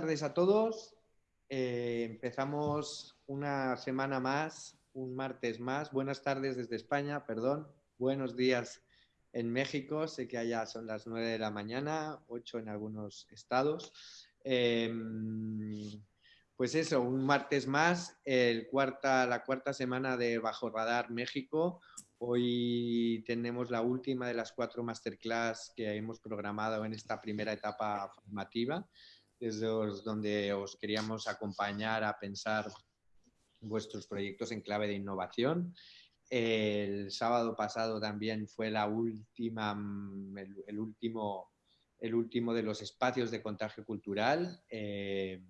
tardes a todos. Eh, empezamos una semana más, un martes más. Buenas tardes desde España, perdón. Buenos días en México. Sé que allá son las 9 de la mañana, 8 en algunos estados. Em, pues eso, un martes más, el cuarta, la cuarta semana de Bajo Radar México. Hoy tenemos la última de las cuatro masterclass que hemos programado en esta primera etapa formativa desde donde os queríamos acompañar a pensar vuestros proyectos en clave de innovación. El sábado pasado también fue la última, mm, el, último, el último de los espacios de contagio cultural. Eh,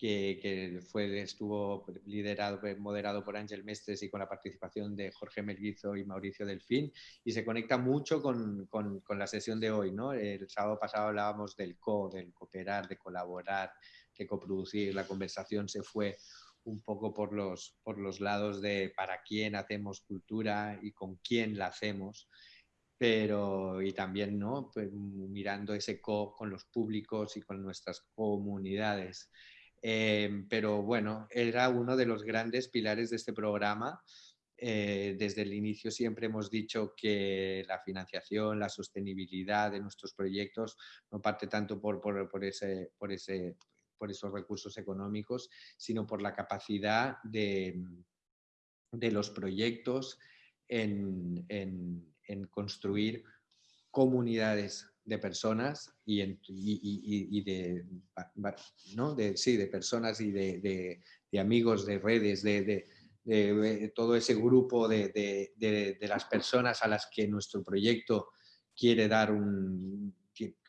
que, fue, estuvo liderado, moderado por Ángel Mestres y con la participación de Jorge Melguizo y Mauricio Delfín, y se conecta mucho con, con, con la sesión de hoy. ¿no? El sábado pasado hablábamos del co, del cooperar, de colaborar, de coproducir. La conversación se fue un poco por los, por los lados de para quién hacemos cultura y con quién la hacemos pero y también ¿no? Pues, mirando ese co con los públicos y con nuestras comunidades. Em, pero bueno, era uno de los grandes pilares de este programa. Eh, desde el inicio siempre hemos dicho que la financiación, la sostenibilidad de nuestros proyectos no parte tanto por, por, ese, por, ese, por esos recursos económicos, sino por la capacidad de, de los proyectos en, en, en construir comunidades de personas y, de, ¿no? de, sí, de personas y de, amigos, de redes, de, todo ese grupo de, las personas a las que nuestro proyecto quiere dar un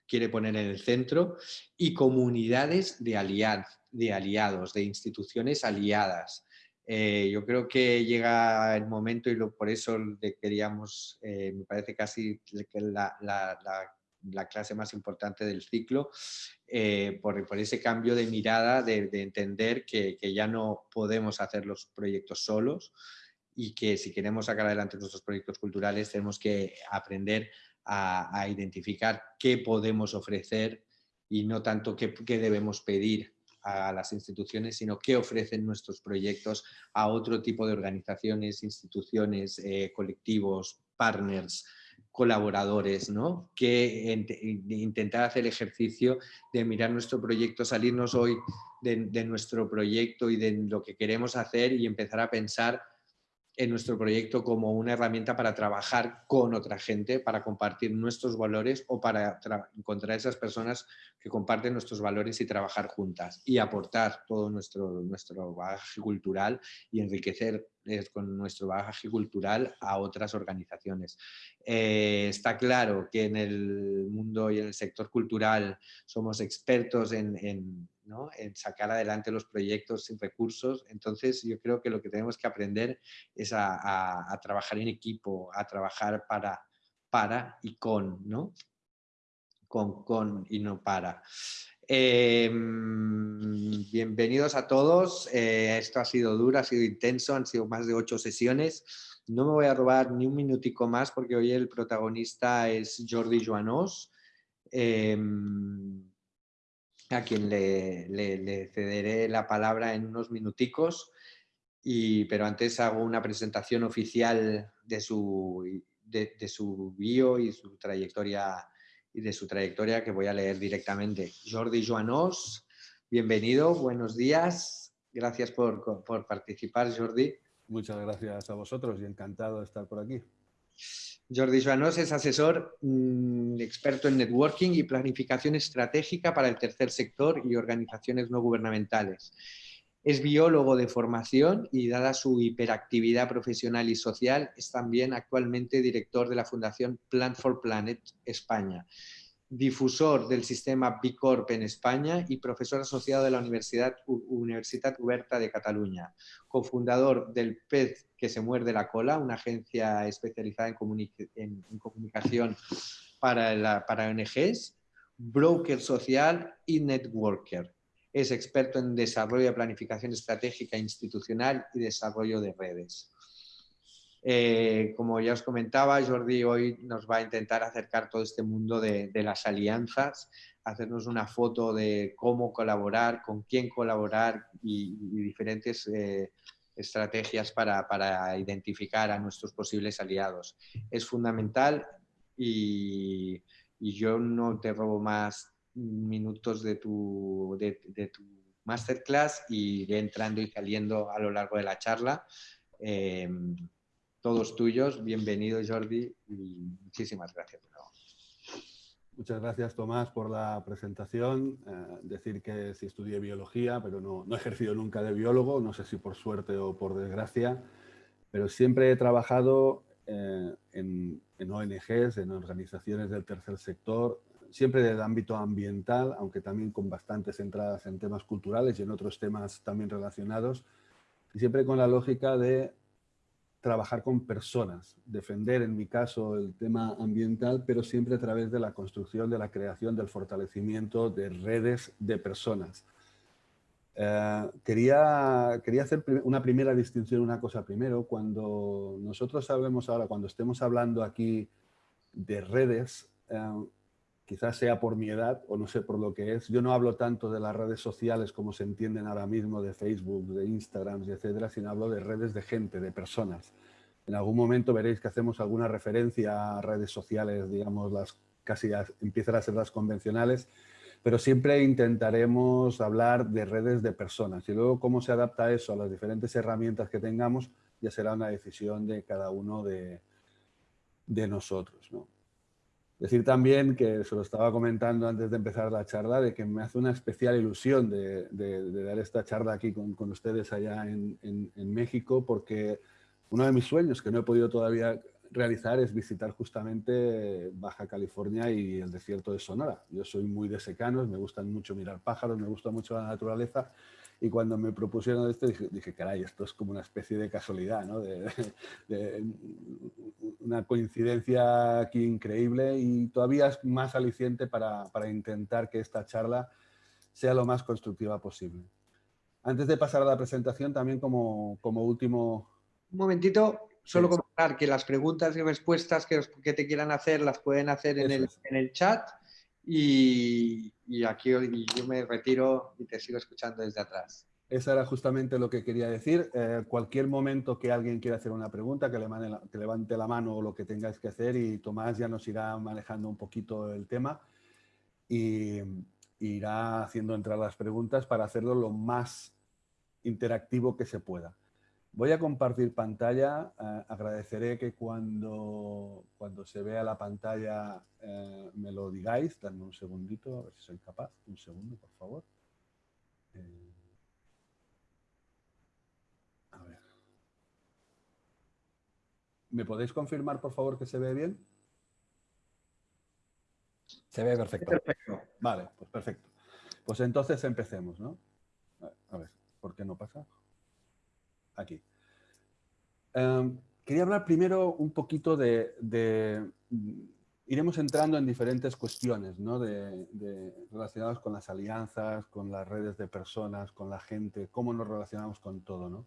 quiere poner en el centro y comunidades de, aliad, de aliados, de instituciones aliadas. Eh, yo creo que llega el momento y lo, por eso queríamos, eh, me parece casi la clase más importante del ciclo, eh, por, ese cambio de mirada, de, entender que, ya no podemos hacer los proyectos solos y que si queremos sacar adelante nuestros proyectos culturales tenemos que aprender a, identificar qué podemos ofrecer y no tanto qué, debemos pedir a las instituciones, sino qué ofrecen nuestros proyectos a otro tipo de organizaciones, instituciones, eh, colectivos, partners, colaboradores, ¿no? que intentar hacer el ejercicio de mirar nuestro proyecto, salirnos hoy de, nuestro proyecto y de lo que queremos hacer y empezar a pensar en nuestro proyecto como una herramienta para trabajar con otra gente, para compartir nuestros valores o para encontrar esas personas que comparten nuestros valores y trabajar juntas y aportar todo nuestro, nuestro bagaje cultural y enriquecer eh, con nuestro bagaje cultural a otras organizaciones. Eh, está claro que en el mundo y en el sector cultural somos expertos en en sacar adelante los proyectos sin recursos. Entonces yo creo que lo que tenemos que aprender es a, trabajar en equipo, a trabajar para, para y con, ¿no? Con, con y no para. Em, bienvenidos a todos. Eh, esto ha sido duro, ha sido intenso, han sido más de ocho sesiones. No me voy a robar ni un minutico más porque hoy el protagonista es Jordi Joanós. Em, a quien le, cederé la palabra en unos minuticos, pero antes hago una presentación oficial de su, de, su bio y su trayectoria y de su trayectoria que voy a leer directamente. Jordi Joanós, bienvenido, buenos días, gracias por, por participar Jordi. Muchas gracias a vosotros y encantado de estar por aquí. Jordi Joanós es asesor mm, experto en networking y planificación estratégica para el tercer sector y organizaciones no gubernamentales. Es biólogo de formación y dada su hiperactividad profesional y social, es también actualmente director de la Fundación Plant for Planet España, difusor del sistema B Corp en España y profesor asociado de la Universidad, Universitat Oberta de Cataluña, cofundador del Pez que se muerde la cola, una agencia especializada en, comunicación para, para ONGs, broker social y networker es experto en desarrollo de planificación estratégica institucional y desarrollo de redes. Eh, como ya os comentaba, Jordi hoy nos va a intentar acercar todo este mundo de, las alianzas, hacernos una foto de cómo colaborar, con quién colaborar y, diferentes eh, estrategias para, para, identificar a nuestros posibles aliados. Es fundamental y, y yo no te robo más minutos de tu, de, tu masterclass y iré entrando y saliendo a lo largo de la charla. Em, todos tuyos, bienvenido Jordi y muchísimas gracias. Muchas gracias Tomás por la presentación. Eh, decir que sí estudié biología, pero no, no, he ejercido nunca de biólogo, no sé si por suerte o por desgracia, pero siempre he trabajado eh, en, en ONGs, en organizaciones del tercer sector, siempre del ámbito ambiental, aunque también con bastantes entradas en temas culturales y en otros temas también relacionados, y siempre con la lógica de trabajar con personas, defender en mi caso el tema ambiental, pero siempre a través de la construcción, de la creación, del fortalecimiento de redes de personas. Eh, quería, quería hacer una primera distinción, una cosa primero. Cuando nosotros hablemos ahora, cuando estemos hablando aquí de redes, eh, quizás sea por mi edad o no sé por lo que es. Yo no hablo tanto de las redes sociales como se entienden ahora mismo, de Facebook, de Instagram, etcétera, sino hablo de redes de gente, de personas. En algún momento veréis que hacemos alguna referencia a redes sociales, digamos, las casi empiezan a ser las convencionales, pero siempre intentaremos hablar de redes de personas y luego cómo se adapta eso a las diferentes herramientas que tengamos ya será una decisión de cada uno de, de nosotros. ¿no? Decir también que se lo estaba comentando antes de empezar la charla, de que me hace una especial ilusión de, dar esta charla aquí con, ustedes allá en, México, porque uno de mis sueños que no he podido todavía realizar es visitar justamente Baja California y el desierto de Sonora. Yo soy muy de secanos, me gustan mucho mirar pájaros, me gusta mucho la naturaleza y cuando me propusieron esto dije, caray, esto es como una especie de casualidad, ¿no? de, una coincidencia aquí increíble y todavía es más aliciente para, para, intentar que esta charla sea lo más constructiva posible. Antes de pasar a la presentación, también como, como último... Un momentito, solo comentar que las preguntas y respuestas que, que, te quieran hacer las pueden hacer en el, en el chat y, aquí yo me retiro y te sigo escuchando desde atrás. Esa era justamente lo que quería decir. Eh, cualquier momento que alguien quiera hacer una pregunta, que, levante la mano o lo que tengáis que hacer y Tomás ya nos irá manejando un poquito el tema y irá haciendo entrar las preguntas para hacerlo lo más interactivo que se pueda. Voy a compartir pantalla. Eh, agradeceré que cuando, cuando se vea la pantalla eh, me lo digáis. Dame un segundito, a ver si soy capaz. Un segundo, por favor. Eh, a ver. ¿Me podéis confirmar, por favor, que se ve bien? Se ve perfecto. perfecto. Vale, pues perfecto. Pues entonces empecemos, ¿no? A ver, ¿por qué no pasa? Aquí. Em, quería hablar primero un poquito de, iremos entrando en diferentes cuestiones ¿no? de, relacionadas con las alianzas, con las redes de personas, con la gente, cómo nos relacionamos con todo. ¿no?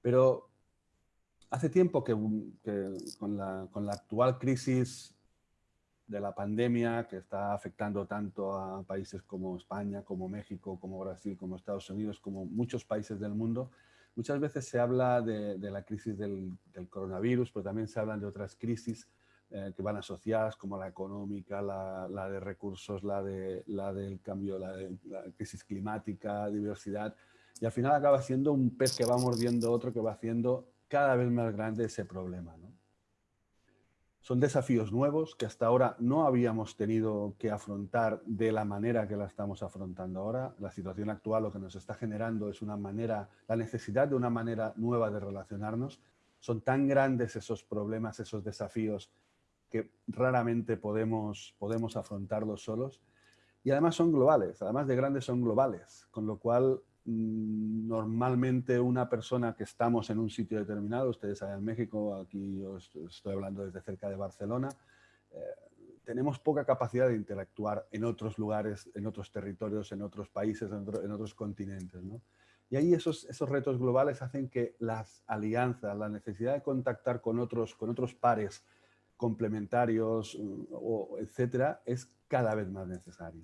Pero hace tiempo que, con, la, con, la, actual crisis de la pandemia que está afectando tanto a países como España, como México, como Brasil, como Estados Unidos, como muchos países del mundo, Muchas veces se habla de, la crisis del, coronavirus, pero también se hablan de otras crisis eh, que van asociadas, como la económica, la, de recursos, la, de, la del cambio, la, de, la crisis climática, diversidad. Y al final acaba siendo un pez que va mordiendo otro, que va haciendo cada vez más grande ese problema. Son desafíos nuevos que hasta ahora no habíamos tenido que afrontar de la manera que la estamos afrontando ahora. La situación actual lo que nos está generando es una manera, la necesidad de una manera nueva de relacionarnos. Son tan grandes esos problemas, esos desafíos, que raramente podemos, podemos afrontarlos solos. Y además son globales, además de grandes son globales, con lo cual normalmente una persona que estamos en un sitio determinado, ustedes saben en México, aquí estoy hablando desde cerca de Barcelona, eh, tenemos poca capacidad de interactuar en otros lugares, en otros territorios, en otros países, en, otros continentes. Y ahí esos, esos retos globales hacen que las alianzas, la necesidad de contactar con otros, con otros pares complementarios, mm, o, etcétera, es cada vez más necesario.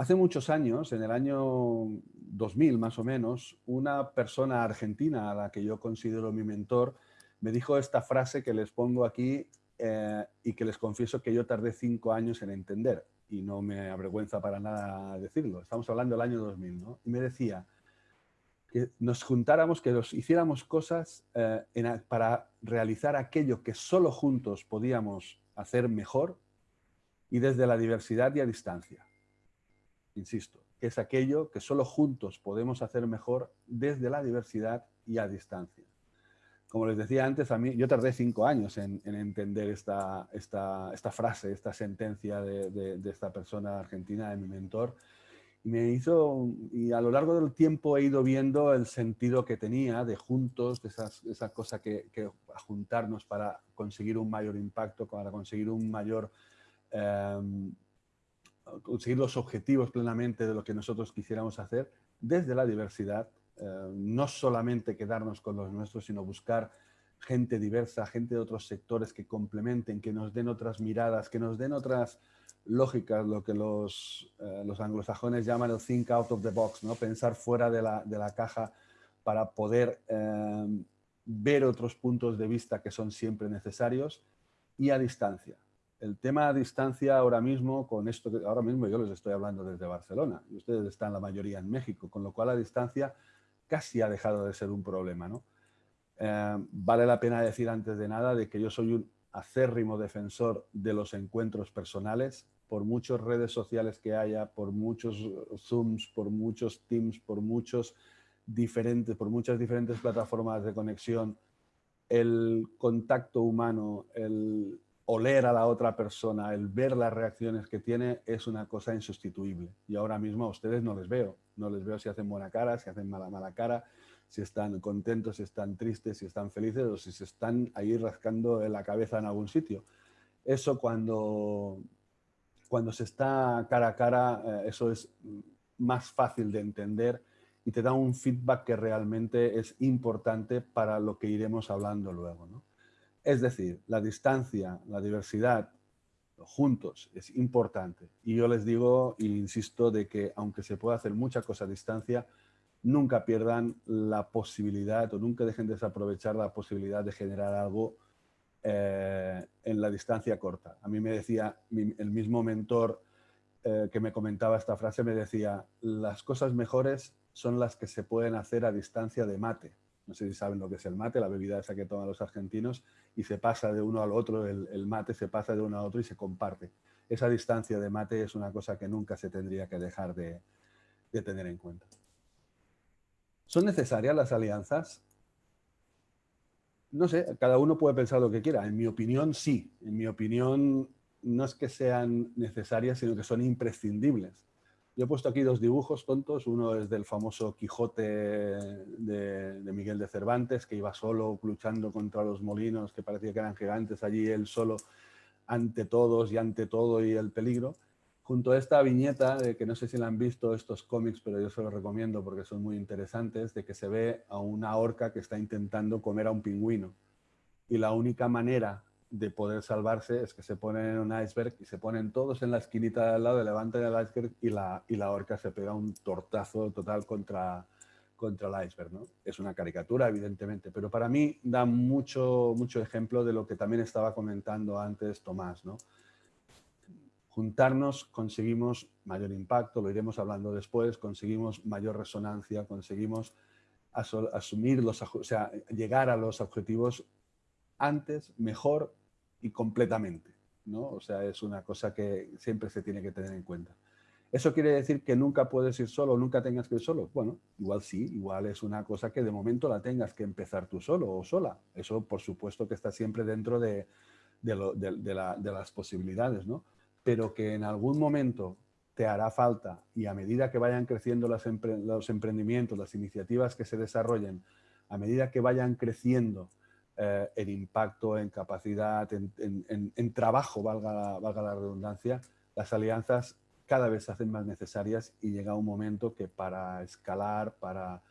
Hace muchos años, en el año 2000 más o menos, una persona argentina a la que yo considero mi mentor me dijo esta frase que les pongo aquí eh, y que les confieso que yo tardé cinco años en entender y no me avergüenza para nada decirlo. Estamos hablando del año 2000, ¿no? Y me decía que nos juntáramos, que nos hiciéramos cosas eh, para realizar aquello que solo juntos podíamos hacer mejor y desde la diversidad y a distancia insisto, es aquello que solo juntos podemos hacer mejor desde la diversidad y a distancia. Como les decía antes, a mí yo tardé cinco años en, entender esta, esta, esta, frase, esta sentencia de, esta persona argentina, de mi mentor, y me hizo, y a lo largo del tiempo he ido viendo el sentido que tenía de juntos, de esa cosa que, que juntarnos para conseguir un mayor impacto, para conseguir un mayor em, conseguir los objetivos plenamente de lo que nosotros quisiéramos hacer desde la diversidad, eh, no solamente quedarnos con los nuestros, sino buscar gente diversa, gente de otros sectores que complementen, que nos den otras miradas, que nos den otras lógicas, lo que los, eh, los anglosajones llaman el think out of the box, ¿no? pensar fuera de la, de la caja para poder eh, ver otros puntos de vista que son siempre necesarios y a distancia el tema a distancia ahora mismo, con esto que ahora mismo yo les estoy hablando desde Barcelona y ustedes están la mayoría en México, con lo cual la distancia casi ha dejado de ser un problema. ¿no? Eh, vale la pena decir antes de nada de que yo soy un acérrimo defensor de los encuentros personales, por muchas redes sociales que haya, por muchos Zooms, por muchos Teams, por muchos diferentes, por muchas diferentes plataformas de conexión, el contacto humano, el, oler a la otra persona, el ver las reacciones que tiene es una cosa insustituible. Y ahora mismo a ustedes no les veo. No les veo si hacen buena cara, si hacen mala, mala cara, si están contentos, si están tristes, si están felices o si se están ahí rascando la cabeza en algún sitio. Eso cuando, cuando se está cara a cara, eh, eso es más fácil de entender y te da un feedback que realmente es importante para lo que iremos hablando luego. ¿no? Es decir, la distancia, la diversidad, juntos, es importante. Y yo les digo e insisto de que aunque se pueda hacer mucha cosa a distancia, nunca pierdan la posibilidad o nunca dejen de desaprovechar la posibilidad de generar algo eh, en la distancia corta. A mí me decía el mismo mentor eh, que me comentaba esta frase, me decía, las cosas mejores son las que se pueden hacer a distancia de mate no sé si saben lo que es el mate, la bebida esa que toman los argentinos, y se pasa de uno al otro, el, mate se pasa de uno a otro y se comparte. Esa distancia de mate es una cosa que nunca se tendría que dejar de, tener en cuenta. ¿Son necesarias las alianzas? No sé, cada uno puede pensar lo que quiera. En mi opinión, sí. En mi opinión, no es que sean necesarias, sino que son imprescindibles. He puesto aquí dos dibujos tontos. Uno es del famoso Quijote de, Miguel de Cervantes, que iba solo luchando contra los molinos, que parecía que eran gigantes, allí él solo ante todos y ante todo y el peligro. Junto a esta viñeta, de que no sé si la han visto estos cómics, pero yo se los recomiendo porque son muy interesantes, de que se ve a una orca que está intentando comer a un pingüino. Y la única manera de poder salvarse es que se ponen en un iceberg y se ponen todos en la esquinita de al lado, levantan el iceberg y la, y la orca se pega un tortazo total contra, contra el iceberg. ¿no? Es una caricatura, evidentemente, pero para mí da mucho, mucho ejemplo de lo que también estaba comentando antes Tomás. ¿no? Juntarnos conseguimos mayor impacto, lo iremos hablando después, conseguimos mayor resonancia, conseguimos asumir los, o sea, llegar a los objetivos antes, mejor y completamente. ¿no? O sea, es una cosa que siempre se tiene que tener en cuenta. ¿Eso quiere decir que nunca puedes ir solo, nunca tengas que ir solo? Bueno, igual sí, igual es una cosa que de momento la tengas que empezar tú solo o sola. Eso, por supuesto, que está siempre dentro de, las posibilidades, ¿no? Pero que en algún momento te hará falta y a medida que vayan creciendo los emprendimientos, las iniciativas que se desarrollen, a medida que vayan creciendo eh, impacto en capacidad, en, trabajo, valga valga la redundancia, las alianzas cada vez se hacen más necesarias y llega un momento que para escalar, para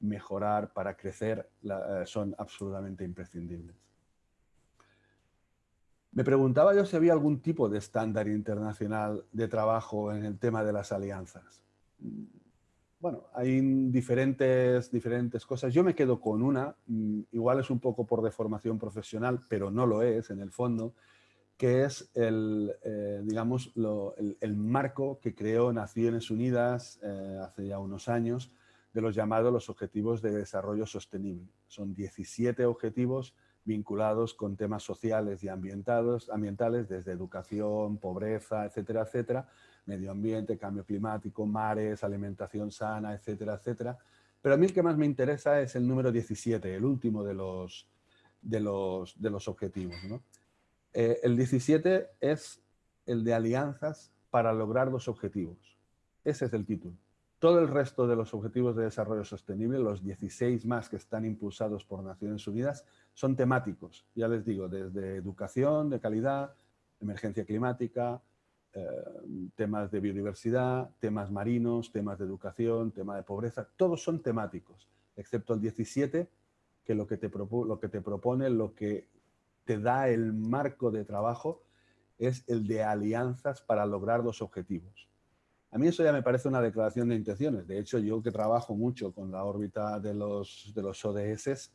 mejorar, para crecer, eh, son absolutamente imprescindibles. Me preguntaba yo si había algún tipo de estándar internacional de trabajo en el tema de las alianzas. Bueno, hay diferentes, diferentes cosas. Yo me quedo con una, mm, igual es un poco por deformación profesional, pero no lo es en el fondo, que es el, eh, digamos, el, marco que creó Naciones Unidas eh, hace ya unos años de los llamados los Objetivos de Desarrollo Sostenible. Son 17 objetivos vinculados con temas sociales y ambientales, ambientales desde educación, pobreza, etcétera, etcétera, medio ambiente, cambio climático, mares, alimentación sana, etcétera, etcétera. Pero a mí el que más me interesa es el número 17, el último de los, de los, de los objetivos. ¿no? Eh, el 17 es el de alianzas para lograr los objetivos. Ese es el título. Todo el resto de los objetivos de desarrollo sostenible, los 16 más que están impulsados por Naciones Unidas, son temáticos. Ya les digo, desde educación de calidad, emergencia climática, eh, temas de biodiversidad, temas marinos, temas de educación, tema de pobreza, todos son temáticos, excepto el 17, que lo que te, lo que te propone, lo que te da el marco de trabajo es el de alianzas para lograr los objetivos. A mí eso ya me parece una declaración de intenciones. De hecho, yo que trabajo mucho con la órbita de los, de los ODS,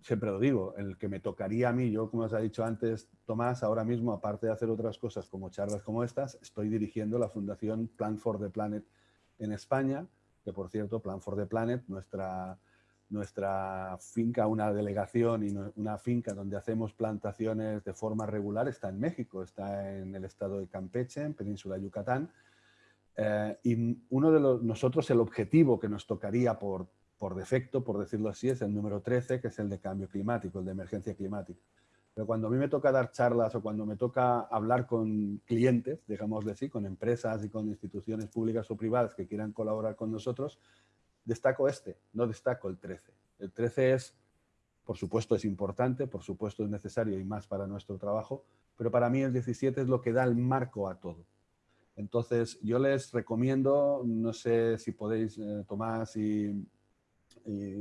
siempre lo digo, el que me tocaría a mí, yo como os ha dicho antes Tomás, ahora mismo, aparte de hacer otras cosas como charlas como estas, estoy dirigiendo la Fundación Plan for the Planet en España, que por cierto, Plan for the Planet, nuestra nuestra finca, una delegación y una finca donde hacemos plantaciones de forma regular está en México, está en el estado de Campeche, en Península de Yucatán. Eh, y uno de nosotros el objetivo que nos tocaría por, por defecto, por decirlo así, es el número 13, que es el de cambio climático, el de emergencia climática. Pero cuando a mí me toca dar charlas o cuando me toca hablar con clientes, digámosle así, con empresas y con instituciones públicas o privadas que quieran colaborar con nosotros, destaco este, no destaco el 13. El 13 es, por supuesto es importante, por supuesto es necesario y más para nuestro trabajo, pero para mí el 17 es lo que da el marco a todo. Entonces yo les recomiendo, no sé si podéis, eh, Tomás, y,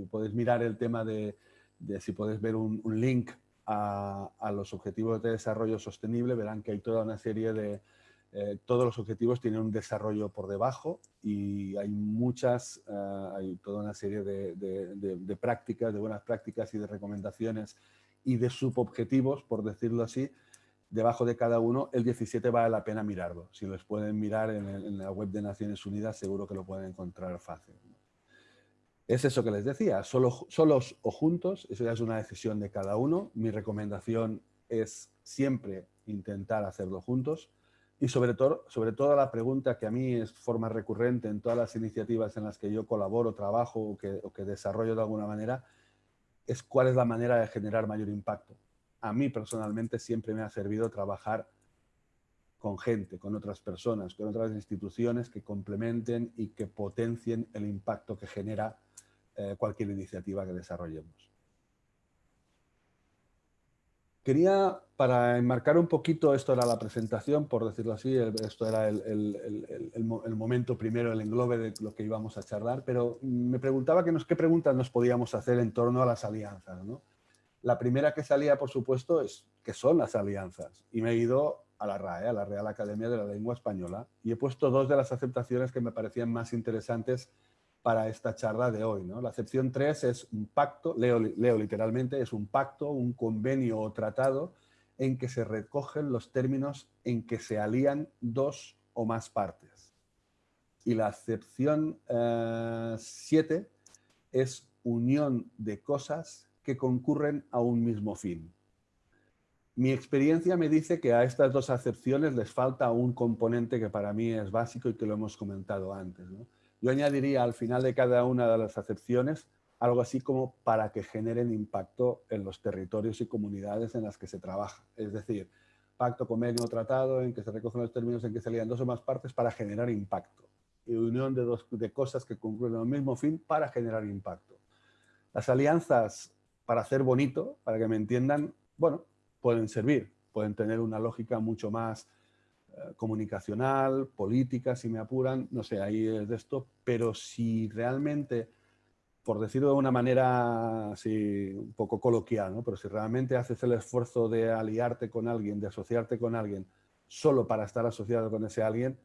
podéis mirar el tema de, si podéis ver un, link a, los objetivos de desarrollo sostenible, verán que hay toda una serie de, eh, todos los objetivos tienen un desarrollo por debajo y hay muchas, eh, hay toda una serie de, prácticas, de buenas prácticas y de recomendaciones y de subobjetivos, por decirlo así, debajo de cada uno, el 17 vale la pena mirarlo. Si los pueden mirar en, la web de Naciones Unidas, seguro que lo pueden encontrar fácil. Es eso que les decía, solo, solos o juntos, eso ya es una decisión de cada uno. Mi recomendación es siempre intentar hacerlo juntos y sobre todo, sobre todo la pregunta que a mí es forma recurrente en todas las iniciativas en las que yo colaboro, trabajo o que, o que desarrollo de alguna manera, es cuál es la manera de generar mayor impacto. A mí personalmente siempre me ha servido trabajar con gente, con otras personas, con otras instituciones que complementen y que potencien el impacto que genera eh, cualquier iniciativa que desarrollemos. Quería, para enmarcar un poquito, esto era la presentación, por decirlo así, esto era el, momento primero, el englobe de lo que íbamos a charlar, pero me preguntaba qué preguntas nos podíamos hacer en torno a las alianzas. La primera que salía, por supuesto, es qué son las alianzas. Y me he ido a la RAE, a la Real Academia de la Lengua Española, y he puesto dos de las aceptaciones que me parecían más interesantes para esta charla de hoy. La acepción 3 es un pacto, leo, leo literalmente, es un pacto, un convenio o tratado en que se recogen los términos en que se alían dos o más partes. Y la acepción 7 eh, es unión de cosas que concurren a un mismo fin. Mi experiencia me dice que a estas dos acepciones les falta un componente que para mí es básico y que lo hemos comentado antes. Yo añadiría al final de cada una de las acepciones algo así como para que generen impacto en los territorios y comunidades en las que se trabaja. Es decir, pacto, convenio, tratado, en que se recogen los términos en que se lían dos o más partes para generar impacto. Y unión de, dos, de cosas que concluyen el mismo fin para generar impacto. Las alianzas, para hacer bonito, para que me entiendan, bueno, pueden servir, pueden tener una lógica mucho más eh, comunicacional, política, si me apuran, no sé, ahí es de esto, pero si realmente, por decirlo de una manera así un poco coloquial, ¿no? pero si realmente haces el esfuerzo de aliarte con alguien, de asociarte con alguien, solo para estar asociado con ese alguien,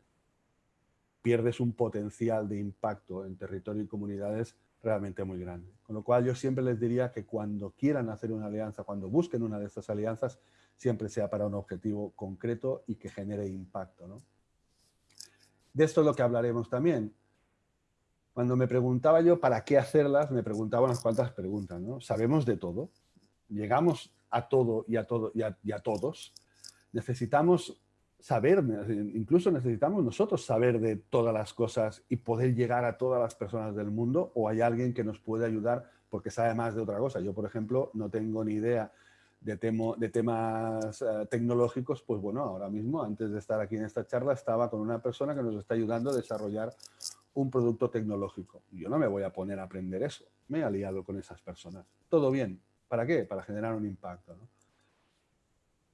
pierdes un potencial de impacto en territorio y comunidades realmente muy grande. Con lo cual yo siempre les diría que cuando quieran hacer una alianza, cuando busquen una de estas alianzas, siempre sea para un objetivo concreto y que genere impacto. De esto es lo que hablaremos también. Cuando me preguntaba yo para qué hacerlas, me preguntaba unas cuantas preguntas. ¿no? ¿Sabemos de todo? ¿Llegamos a todo y a, todo, y a todos? ¿Necesitamos saber, incluso necesitamos nosotros saber de todas las cosas y poder llegar a todas las personas del mundo o hay alguien que nos puede ayudar porque sabe más de otra cosa. Yo, por ejemplo, no tengo ni idea de, de temas eh, tecnológicos, pues bueno, ahora mismo, antes de estar aquí en esta charla, estaba con una persona que nos está ayudando a desarrollar un producto tecnológico. Yo no me voy a poner a aprender eso, me he aliado con esas personas. Todo bien, ¿para qué? Para generar un impacto.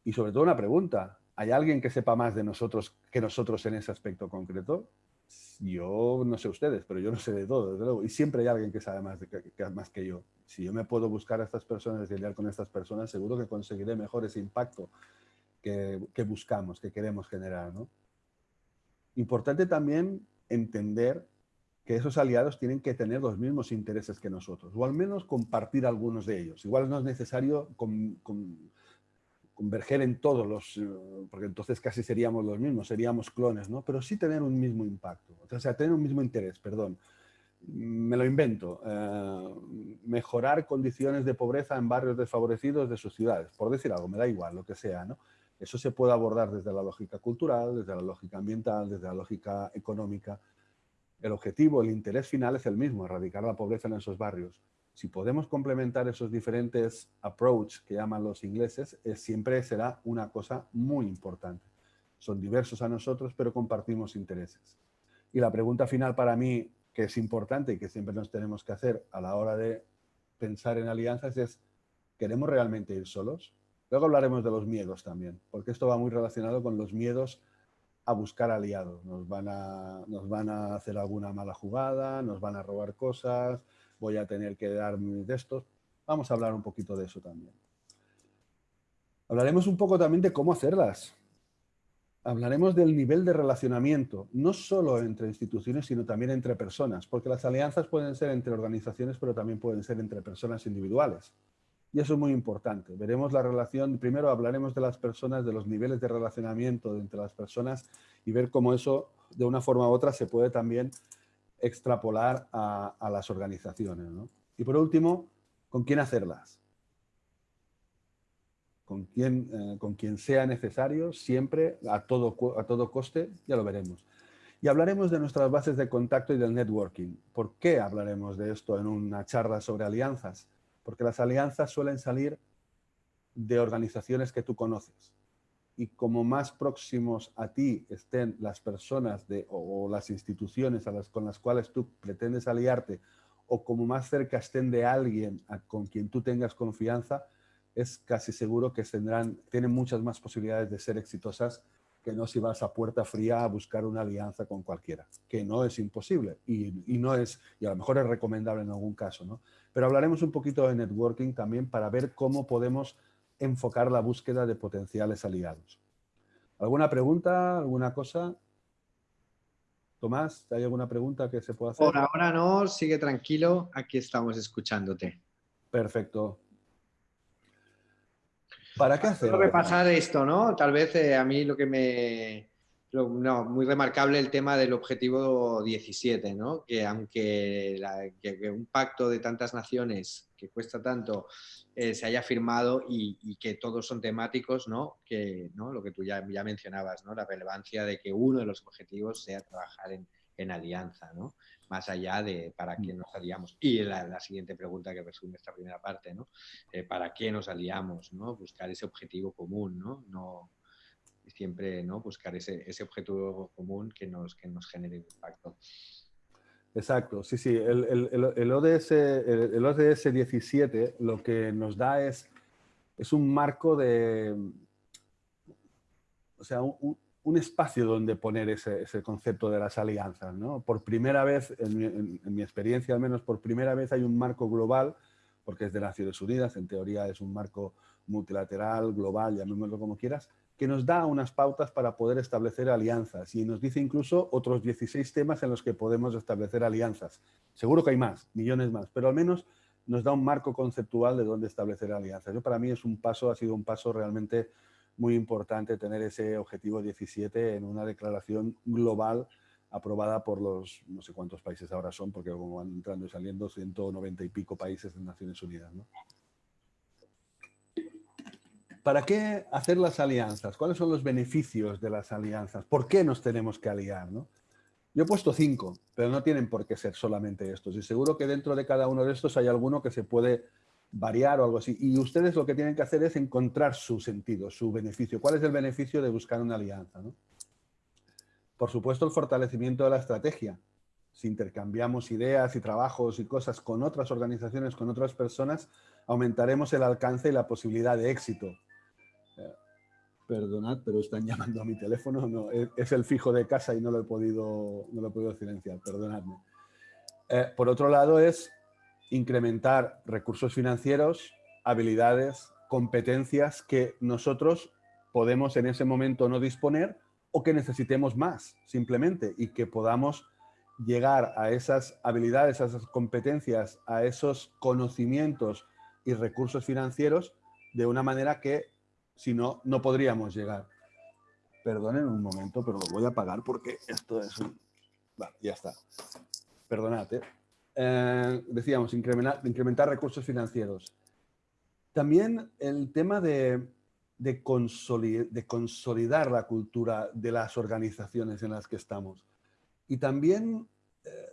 Y sobre todo una pregunta, ¿Hay alguien que sepa más de nosotros que nosotros en ese aspecto concreto? Yo no sé ustedes, pero yo no sé de todo, desde luego. Y siempre hay alguien que sabe más, que, más que yo. Si yo me puedo buscar a estas personas y lidiar con estas personas, seguro que conseguiré mejor ese impacto que, que buscamos, que queremos generar. ¿no? Importante también entender que esos aliados tienen que tener los mismos intereses que nosotros, o al menos compartir algunos de ellos. Igual no es necesario con, converger en todos los, eh, porque entonces casi seríamos los mismos, seríamos clones, ¿no? Pero sí tener un mismo impacto, o sea, tener un mismo interés, perdón. Me lo invento, eh, mejorar condiciones de pobreza en barrios desfavorecidos de sus ciudades, por decir algo, me da igual, lo que sea, ¿no? Eso se puede abordar desde la lógica cultural, desde la lógica ambiental, desde la lógica económica. El objetivo, el interés final es el mismo, erradicar la pobreza en esos barrios si podemos complementar esos diferentes approach que llaman los ingleses, siempre será una cosa muy importante. Son diversos a nosotros, pero compartimos intereses. Y la pregunta final para mí, que es importante y que siempre nos tenemos que hacer a la hora de pensar en alianzas es, ¿queremos realmente ir solos? Luego hablaremos de los miedos también, porque esto va muy relacionado con los miedos a buscar aliados. Nos van a, nos van a hacer alguna mala jugada, nos van a robar cosas, voy a tener que dar de estos. Vamos a hablar un poquito de eso también. Hablaremos un poco también de cómo hacerlas. Hablaremos del nivel de relacionamiento, no solo entre instituciones, sino también entre personas, porque las alianzas pueden ser entre organizaciones, pero también pueden ser entre personas individuales. Y eso es muy importante. Veremos la relación, primero hablaremos de las personas, de los niveles de relacionamiento entre las personas y ver cómo eso, de una forma u otra, se puede también extrapolar a, las organizaciones. Y por último, ¿con quién hacerlas? Con quien, eh, con quien sea necesario, siempre, a todo, a todo coste, ya lo veremos. Y hablaremos de nuestras bases de contacto y del networking. ¿Por qué hablaremos de esto en una charla sobre alianzas? Porque las alianzas suelen salir de organizaciones que tú conoces y como más próximos a ti estén las personas de, o, las instituciones a las, con las cuales tú pretendes aliarte, o como más cerca estén de alguien con quien tú tengas confianza, es casi seguro que tendrán, tienen muchas más posibilidades de ser exitosas que no si vas a puerta fría a buscar una alianza con cualquiera, que no es imposible y, y, no es, y a lo mejor es recomendable en algún caso, ¿no? Pero hablaremos un poquito de networking también para ver cómo podemos enfocar la búsqueda de potenciales aliados. ¿Alguna pregunta? ¿Alguna cosa? Tomás, ¿hay alguna pregunta que se pueda hacer? Por ahora no, sigue tranquilo, aquí estamos escuchándote. Perfecto. ¿Para qué hacer? repasar esto, ¿no? Tal vez eh, a mí lo que me... no, muy remarcable el tema del objetivo 17, ¿no? Que aunque un pacto de tantas naciones que cuesta tanto, eh, se haya firmado y, que todos son temáticos, ¿no? Que, ¿no? Lo que tú ya, ya mencionabas, ¿no? La relevancia de que uno de los objetivos sea trabajar en, en alianza, ¿no? Más allá de para qué nos aliamos. Y la, siguiente pregunta que resume esta primera parte, ¿no? Eh, ¿Para qué nos aliamos, ¿no? Buscar ese objetivo común, ¿no? no siempre, ¿no? Buscar ese, ese objetivo común que nos, que nos genere impacto. Exacto, sí, sí. El, el, el, ODS, el, ODS 17 lo que nos da es, es un marco de, o sea, un, un espacio donde poner ese, ese, concepto de las alianzas. ¿no? Por primera vez, en mi, en mi, experiencia al menos, por primera vez hay un marco global, porque es de Naciones Unidas, en teoría es un marco multilateral, global, llamémoslo como quieras, que nos da unas pautas para poder establecer alianzas y nos dice incluso otros 16 temas en los que podemos establecer alianzas. Seguro que hay más, millones más, pero al menos nos da un marco conceptual de dónde establecer alianzas. Yo, para mí es un paso, ha sido un paso realmente muy importante tener ese objetivo 17 en una declaración global aprobada por los, no sé cuántos países ahora son, porque van entrando y saliendo, 190 y pico países de Naciones Unidas. ¿Para qué hacer las alianzas? ¿Cuáles son los beneficios de las alianzas? ¿Por qué nos tenemos que aliar? ¿no? Yo he puesto cinco, pero no tienen por qué ser solamente estos. Y seguro que dentro de cada uno de estos hay alguno que se puede variar o algo así. Y ustedes lo que tienen que hacer es encontrar su sentido, su beneficio. ¿Cuál es el beneficio de buscar una alianza? Por supuesto, el fortalecimiento de la estrategia. Si intercambiamos ideas y trabajos y cosas con otras organizaciones, con otras personas, aumentaremos el alcance y la posibilidad de éxito Perdonad, pero están llamando a mi teléfono. No, es, el fijo de casa y no lo he podido, no lo he podido silenciar, perdonadme. Eh, por otro lado es incrementar recursos financieros, habilidades, competencias que nosotros podemos en ese momento no disponer o que necesitemos más, simplemente, y que podamos llegar a esas habilidades, a esas competencias, a esos conocimientos y recursos financieros de una manera que si no, no podríamos llegar. Perdonen un momento, pero lo voy a apagar porque esto es un... Vale, ya está. Perdonad. ¿eh? Eh, decíamos, incrementar, incrementar, recursos financieros. También el tema de, de, consolidar la cultura de las organizaciones en las que estamos. Y también eh,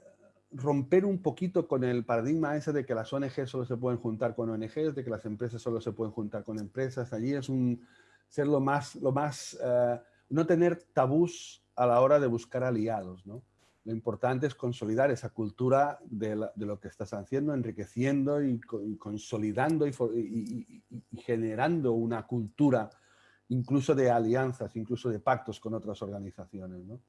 romper un poquito con el paradigma ese de que las ONG solo se pueden juntar con ONGs, de que las empresas solo se pueden juntar con empresas. Allí es un ser lo más, lo más eh, no tener tabús a la hora de buscar aliados. ¿no? Lo importante es consolidar esa cultura de, lo que estás haciendo, enriqueciendo y, consolidando y, generando una cultura incluso de alianzas, incluso de pactos con otras organizaciones. ¿no?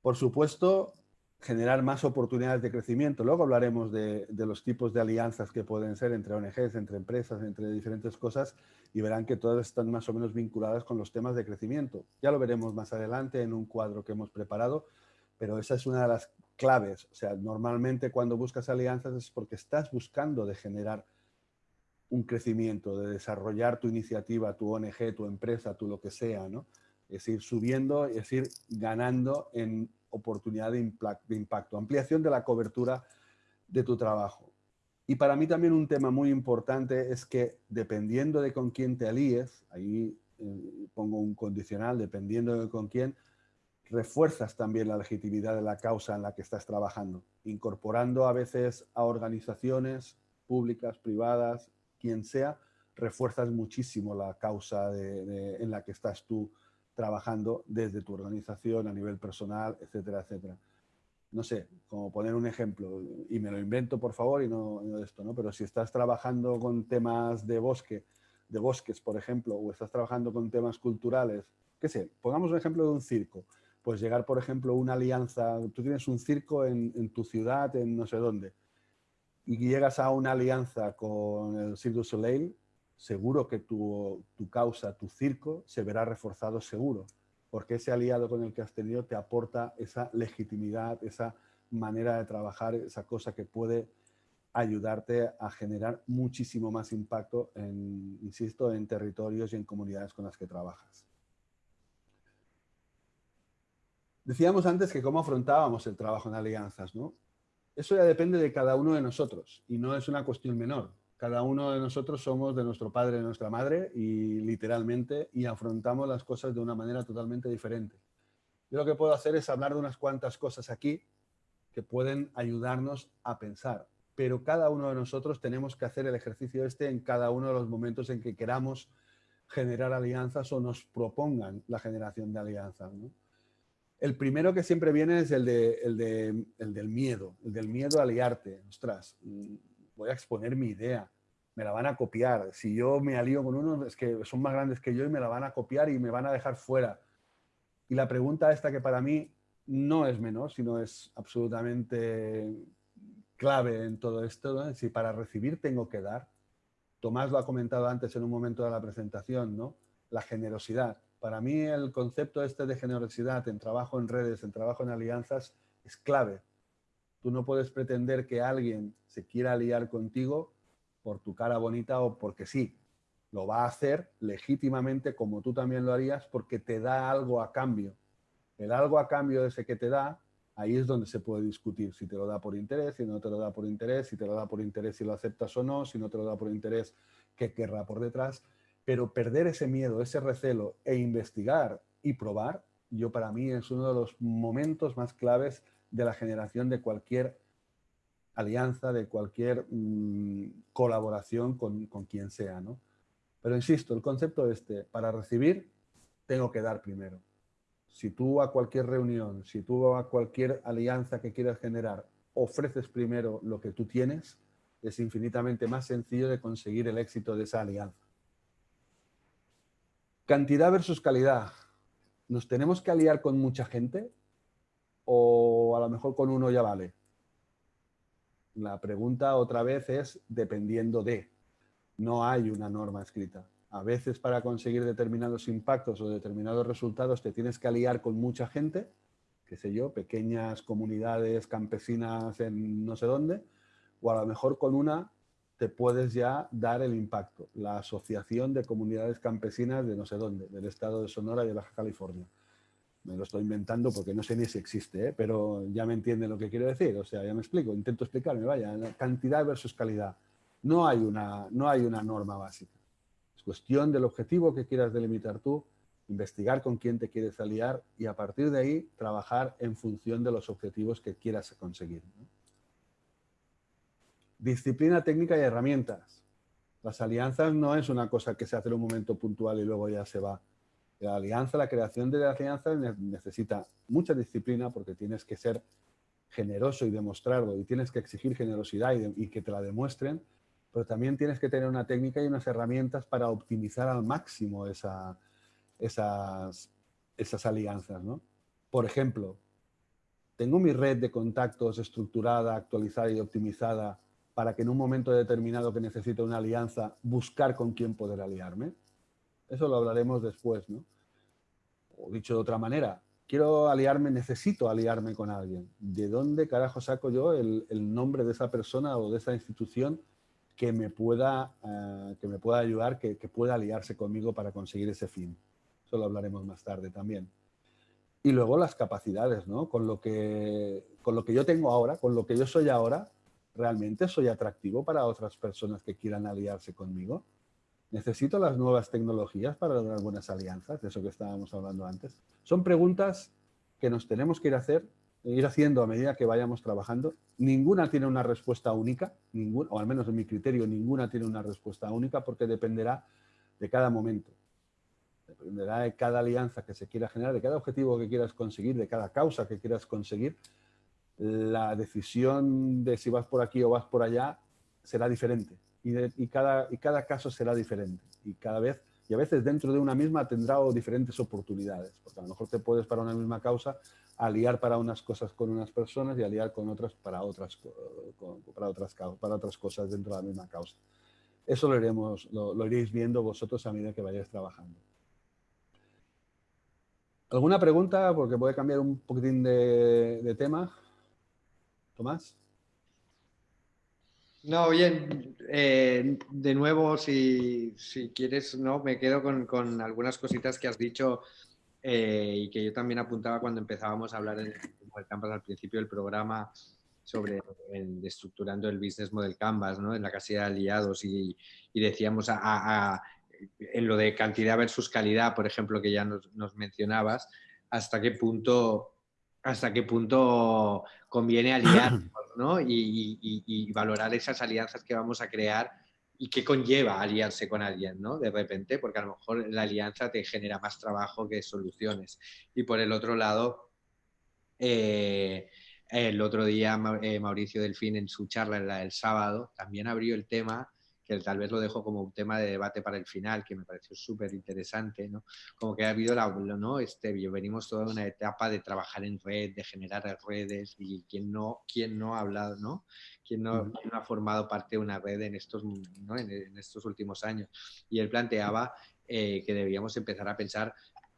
Por supuesto, generar más oportunidades de crecimiento. Luego hablaremos de, los tipos de alianzas que pueden ser entre ONGs, entre empresas, entre diferentes cosas y verán que todas están más o menos vinculadas con los temas de crecimiento. Ya lo veremos más adelante en un cuadro que hemos preparado, pero esa es una de las claves. O sea, normalmente cuando buscas alianzas es porque estás buscando de generar un crecimiento, de desarrollar tu iniciativa, tu ONG, tu empresa, tu lo que sea, ¿no? Es ir subiendo, es ir ganando en oportunidad de, impacto, ampliación de la cobertura de tu trabajo. Y para mí también un tema muy importante es que dependiendo de con quién te alíes, ahí eh, pongo un condicional, dependiendo de con quién, refuerzas también la legitimidad de la causa en la que estás trabajando, incorporando a veces a organizaciones públicas, privadas, quien sea, refuerzas muchísimo la causa en la que estás tú trabajando desde tu organización a nivel personal, etcétera, etcétera. No sé, como poner un ejemplo, y me lo invento por favor y no, no esto, ¿no? Pero si estás trabajando con temas de bosque, de bosques, por ejemplo, o estás trabajando con temas culturales, qué sé, pongamos un ejemplo de un circo. Pues llegar, por ejemplo, una alianza, tú tienes un circo en, en tu ciudad, en no sé dónde, y llegas a una alianza con el Cirque du Soleil, seguro que tu, causa, tu circo, se verá reforzado seguro, porque ese aliado con el que has tenido te aporta esa legitimidad, esa manera de trabajar, esa cosa que puede ayudarte a generar muchísimo más impacto, en, insisto, en territorios y en comunidades con las que trabajas. Decíamos antes que cómo afrontábamos el trabajo en alianzas, ¿no? Eso ya depende de cada uno de nosotros y no es una cuestión menor. Cada uno de nosotros somos de nuestro padre y de nuestra madre y literalmente y afrontamos las cosas de una manera totalmente diferente. Yo lo que puedo hacer es hablar de unas cuantas cosas aquí que pueden ayudarnos a pensar, pero cada uno de nosotros tenemos que hacer el ejercicio este en cada uno de los momentos en que queramos generar alianzas o nos propongan la generación de alianzas. El primero que siempre viene es el, de, el, de, el del miedo, el del miedo a liarte. Ostras, mm, voy a exponer mi idea, me la van a copiar. Si yo me alío con uno, es que son más grandes que yo y me la van a copiar y me van a dejar fuera. Y la pregunta esta que para mí no es menor, sino es absolutamente clave en todo esto, si para recibir tengo que dar. Tomás lo ha comentado antes en un momento de la presentación, ¿no? La generosidad. Para mí el concepto este de generosidad en trabajo en redes, en trabajo en alianzas, es clave. Tú no puedes pretender que alguien se quiera aliar contigo por tu cara bonita o porque sí. Lo va a hacer legítimamente como tú también lo harías porque te da algo a cambio. El algo a cambio de ese que te da ahí es donde se puede discutir si te lo da por interés, si no te lo da por interés, si te lo da por interés, si lo aceptas o no, si no te lo da por interés, qué querrá por detrás. Pero perder ese miedo, ese recelo e investigar y probar, yo para mí es uno de los momentos más claves de la generación de cualquier alianza, de cualquier mm, colaboración con, con, quien sea. ¿no? Pero insisto, el concepto este, para recibir, tengo que dar primero si tú a cualquier reunión, si tú a cualquier alianza que quieras generar, ofreces primero lo que tú tienes, es infinitamente más sencillo de conseguir el éxito de esa alianza. Cantidad versus calidad. ¿Nos tenemos que aliar con mucha gente? ¿O a lo mejor con uno ya vale? La pregunta otra vez es dependiendo de. No hay una norma escrita. A veces para conseguir determinados impactos o determinados resultados te tienes que aliar con mucha gente, qué sé yo, pequeñas comunidades campesinas en no sé dónde, o a lo mejor con una te puedes ya dar el impacto, la Asociación de Comunidades Campesinas de no sé dónde, del estado de Sonora y de Baja California. Me lo estoy inventando porque no sé ni si existe, ¿eh? pero ya me entiende lo que quiero decir, o sea, ya me explico, intento explicarme, vaya, cantidad versus calidad. No hay una, no hay una norma básica cuestión del objetivo que quieras delimitar tú, investigar con quién te quieres aliar y a partir de ahí trabajar en función de los objetivos que quieras conseguir. Disciplina técnica y herramientas. Las alianzas no es una cosa que se hace en un momento puntual y luego ya se va. La alianza, la creación de la alianza necesita mucha disciplina porque tienes que ser generoso y demostrarlo y tienes que exigir generosidad y que te la demuestren pero también tienes que tener una técnica y unas herramientas para optimizar al máximo esas, esas alianzas. ¿no? Por ejemplo, tengo mi red de contactos estructurada, actualizada y optimizada para que en un momento determinado que necesito una alianza, buscar con quién poder aliarme. Eso lo hablaremos después, ¿no? O dicho de otra manera, quiero aliarme, necesito aliarme con alguien. ¿De dónde carajo saco yo el, nombre de esa persona o de esa institución que me pueda, eh, que me pueda ayudar, que, pueda aliarse conmigo para conseguir ese fin. Eso lo hablaremos más tarde también. Y luego las capacidades, ¿no? Con lo, que, con lo que yo tengo ahora, con lo que yo soy ahora, ¿realmente soy atractivo para otras personas que quieran aliarse conmigo? ¿Necesito las nuevas tecnologías para lograr buenas alianzas? De eso que estábamos hablando antes. Son preguntas que nos tenemos que ir a ir haciendo a medida que vayamos trabajando. Ninguna tiene una respuesta única, o al menos en mi criterio, ninguna tiene una respuesta única porque dependerá de cada momento. Dependerá de cada alianza que se quiera generar, de cada objetivo que quieras conseguir, de cada causa que quieras conseguir. La decisión de si vas por aquí o vas por allá será diferente y, cada, y cada caso será diferente y cada vez y a veces dentro de una misma tendrá diferentes oportunidades, porque a lo mejor te puedes para una misma causa aliar para unas cosas con unas personas y aliar con otras para otras, para otras, para otras cosas dentro de la misma causa. Eso lo, iremos, lo, iréis viendo vosotros a medida que vayáis trabajando. ¿Alguna pregunta? Porque puede cambiar un poquitín de, de tema. Tomás. No, bien, eh, de nuevo, si, quieres, no, me quedo con, algunas cositas que has dicho eh, y que yo también apuntaba cuando empezábamos a hablar en el campus al principio del programa. sobre estructurando el business model Canvas, ¿no? En la casilla de aliados y, decíamos en lo de cantidad versus calidad, por ejemplo, que ya nos, mencionabas, hasta qué punto hasta qué punto conviene aliar y, valorar esas alianzas que vamos a crear y qué conlleva aliarse con alguien, ¿no? De repente, porque a lo mejor la alianza te genera más trabajo que soluciones. Y por el otro lado, eh, el otro día eh, Mauricio Delfín en su charla el sábado también abrió el tema que tal vez lo dejo como un tema de debate para el final, que me pareció súper interesante, ¿no? Como que ha habido, la, ¿no? Este, venimos toda una etapa de trabajar en red, de generar redes, y quien no, quien no ha hablado, ¿no? Quien no, ha formado parte de una red en estos, ¿no? en, estos últimos años. Y él planteaba eh, que debíamos empezar a pensar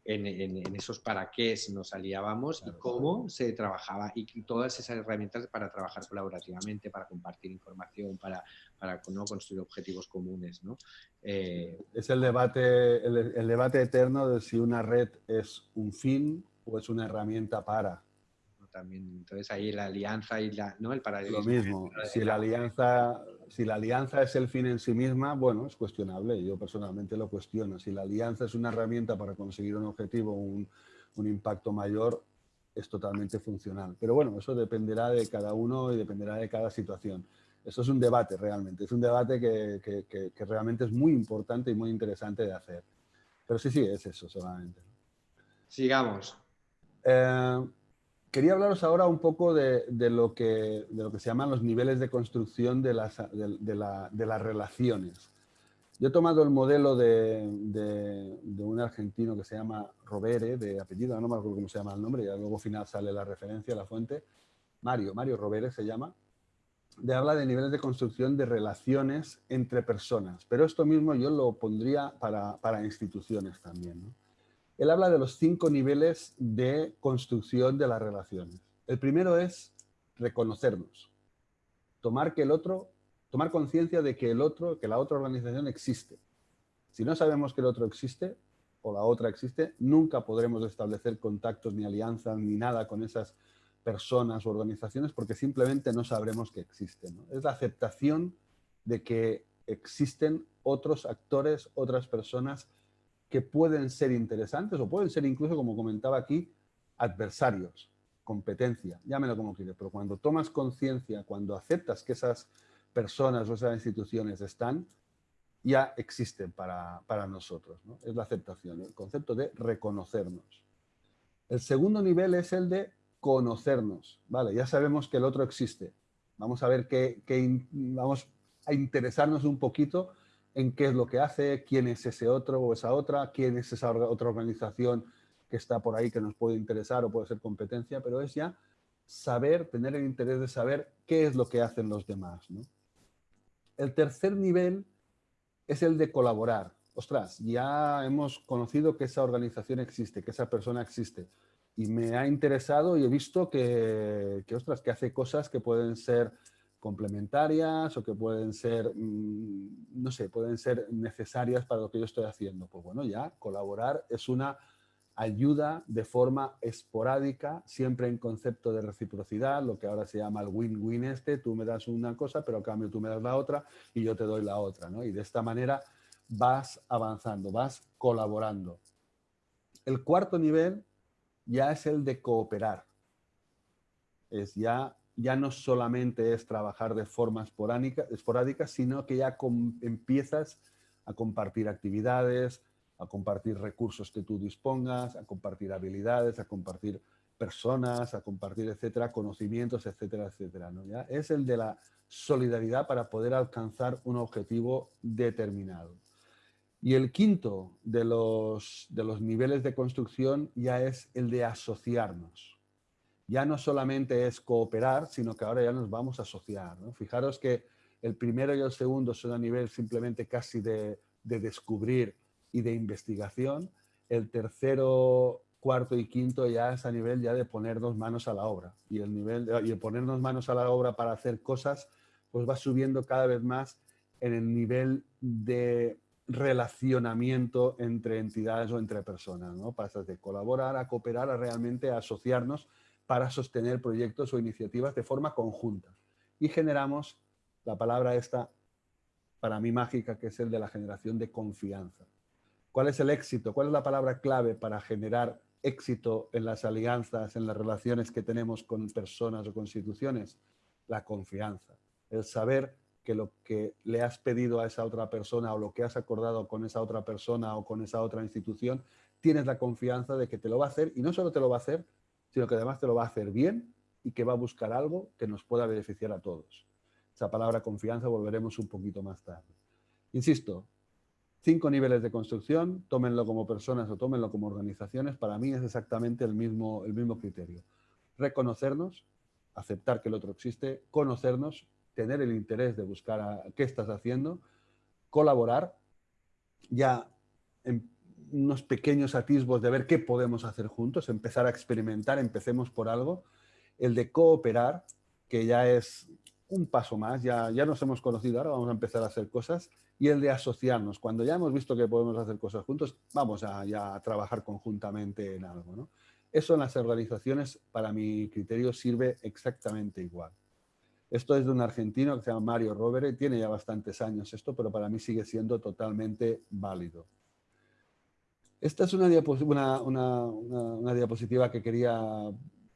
en, esos para qué nos aliábamos y cómo se trabajaba y todas esas herramientas para trabajar colaborativamente, para compartir información, para, para ¿no? construir objetivos comunes. ¿no? Eh, es el debate, el, debate eterno de si una red es un fin o es una herramienta para. También, entonces ahí la alianza y la, ¿no? el paralelismo. Lo mismo, si la, alianza, si la alianza es el fin en sí misma, bueno, es cuestionable, yo personalmente lo cuestiono. Si la alianza es una herramienta para conseguir un objetivo, un, un impacto mayor, es totalmente funcional. Pero bueno, eso dependerá de cada uno y dependerá de cada situación. Eso es un debate realmente, es un debate que, que, que, realmente es muy importante y muy interesante de hacer. Pero sí, sí, es eso solamente. Sigamos. Eh, quería hablaros ahora un poco de, de, lo que, de lo que se llaman los niveles de construcción de las, de, la, de las relaciones. Yo he tomado el modelo de, un argentino que se llama Robere, de apellido, no me acuerdo cómo se llama el nombre, ya luego al final sale la referencia, la fuente. Mario, Mario Robere se llama de habla de niveles de construcción de relaciones entre personas, pero esto mismo yo lo pondría para, instituciones también. Él habla de los cinco niveles de construcción de las relaciones. El primero es reconocernos, tomar que el otro, tomar conciencia de que el otro, que la otra organización existe. Si no sabemos que el otro existe o la otra existe, nunca podremos establecer contactos ni alianzas ni nada con esas personas o organizaciones porque simplemente no sabremos que existen. Es la aceptación de que existen otros actores, otras personas que pueden ser interesantes o pueden ser incluso, como comentaba aquí, adversarios, competencia, llámelo como quieras, pero cuando tomas conciencia, cuando aceptas que esas personas o esas instituciones están, ya existen para, para nosotros. Es la aceptación, el concepto de reconocernos. El segundo nivel es el de conocernos, ¿vale? Ya sabemos que el otro existe. Vamos a ver qué, vamos a interesarnos un poquito en qué es lo que hace, quién es ese otro o esa otra, quién es esa otra organización que está por ahí que nos puede interesar o puede ser competencia, pero es ya saber, tener el interés de saber qué es lo que hacen los demás. El tercer nivel es el de colaborar. Ostras, ya hemos conocido que esa organización existe, que esa persona existe y me ha interesado y he visto que, que, ostras, que hace cosas que pueden ser complementarias o que pueden ser, mm, no sé, pueden ser necesarias para lo que yo estoy haciendo. Pues bueno, ya colaborar es una ayuda de forma esporádica, siempre en concepto de reciprocidad, lo que ahora se llama el win-win este, tú me das una cosa, pero a cambio tú me das la otra y yo te doy la otra, ¿no? Y de esta manera vas avanzando, vas colaborando. El cuarto nivel ya es el de cooperar. Es ya, ya no solamente es trabajar de forma esporádica, esporádica sino que ya empiezas a compartir actividades, a compartir recursos que tú dispongas, a compartir habilidades, a compartir personas, a compartir, etcétera, conocimientos, etcétera, etcétera. ¿no? ¿Ya? Es el de la solidaridad para poder alcanzar un objetivo determinado. Y el quinto de los, de los niveles de construcción ya es el de asociarnos. Ya no solamente es cooperar, sino que ahora ya nos vamos a asociar. Fijaros que el primero y el segundo son a nivel simplemente casi de, de descubrir y de investigación. El tercero, cuarto y quinto ya es a nivel ya de ponernos manos a la obra. Y el nivel y el ponernos manos a la obra para hacer cosas, pues va subiendo cada vez más en el nivel de relacionamiento entre entidades o entre personas, ¿no? Pasas de colaborar a cooperar a realmente asociarnos para sostener proyectos o iniciativas de forma conjunta. Y generamos la palabra esta, para mí mágica, que es el de la generación de confianza. ¿Cuál es el éxito? ¿Cuál es la palabra clave para generar éxito en las alianzas, en las relaciones que tenemos con personas o con instituciones? La confianza. El saber que lo que le has pedido a esa otra persona o lo que has acordado con esa otra persona o con esa otra institución, tienes la confianza de que te lo va a hacer y no solo te lo va a hacer, sino que además te lo va a hacer bien y que va a buscar algo que nos pueda beneficiar a todos. Esa palabra confianza volveremos un poquito más tarde. Insisto, cinco niveles de construcción, tómenlo como personas o tómenlo como organizaciones, para mí es exactamente el mismo, el mismo criterio. Reconocernos, aceptar que el otro existe, conocernos, tener el interés de buscar a qué estás haciendo, colaborar, ya en unos pequeños atisbos de ver qué podemos hacer juntos, empezar a experimentar, empecemos por algo, el de cooperar, que ya es un paso más, ya, ya nos hemos conocido, ahora vamos a empezar a hacer cosas, y el de asociarnos. Cuando ya hemos visto que podemos hacer cosas juntos, vamos a, ya trabajar conjuntamente en algo. Eso en las organizaciones, para mi criterio, sirve exactamente igual. Esto es de un argentino que se llama Mario Rovere, tiene ya bastantes años esto, pero para mí sigue siendo totalmente válido. Esta es una diapositiva, una, una diapositiva que quería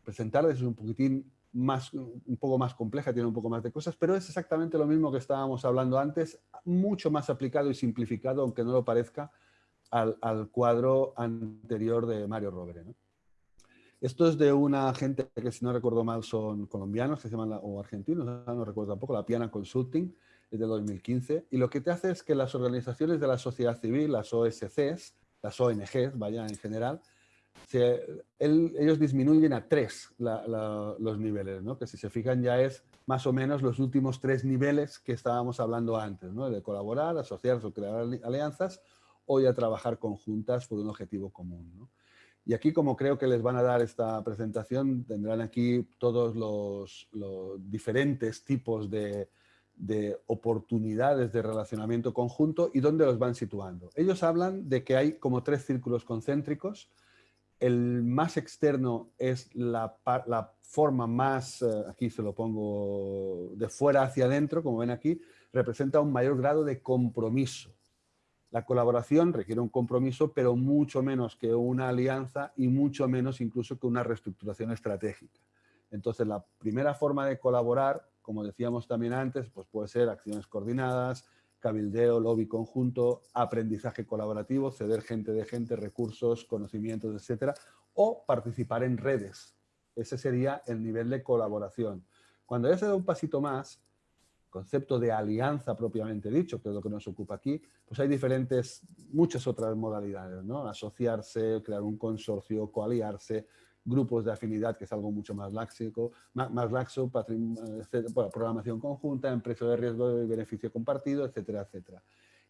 presentarles, un poquitín más, un poco más compleja, tiene un poco más de cosas, pero es exactamente lo mismo que estábamos hablando antes, mucho más aplicado y simplificado, aunque no lo parezca, al, al cuadro anterior de Mario Rovere. Esto es de una gente que, si no recuerdo mal, son colombianos, que se llaman, o argentinos, no recuerdo tampoco, la Piana Consulting, es de 2015, y lo que te hace es que las organizaciones de la sociedad civil, las OSCs, las ONGs, vaya, en general, ellos disminuyen a tres los niveles, ¿no? que si se fijan ya es más o menos los últimos tres niveles que estábamos hablando antes, de colaborar, asociarse o crear alianzas o ya trabajar conjuntas por un objetivo común. Y aquí, como creo que les van a dar esta presentación, tendrán aquí todos los, diferentes tipos de, de oportunidades de relacionamiento conjunto y dónde los van situando. Ellos hablan de que hay como tres círculos concéntricos el más externo es la, forma más, eh, aquí se lo pongo de fuera hacia adentro, como ven aquí, representa un mayor grado de compromiso. La colaboración requiere un compromiso, pero mucho menos que una alianza y mucho menos incluso que una reestructuración estratégica. Entonces, la primera forma de colaborar, como decíamos también antes, pues puede ser acciones coordinadas, cabildeo, lobby conjunto, aprendizaje colaborativo, ceder gente de gente, recursos, conocimientos, etcétera, o participar en redes. Ese sería el nivel de colaboración. Cuando ya se da un pasito más, concepto de alianza propiamente dicho, que es lo que nos ocupa aquí, pues hay diferentes, muchas otras modalidades, ¿no? Asociarse, crear un consorcio, coaliarse, grupos de afinidad, que es algo mucho más, láxico, más, laxo, programación conjunta, empresa de riesgo y beneficio compartido, etcétera, etcétera.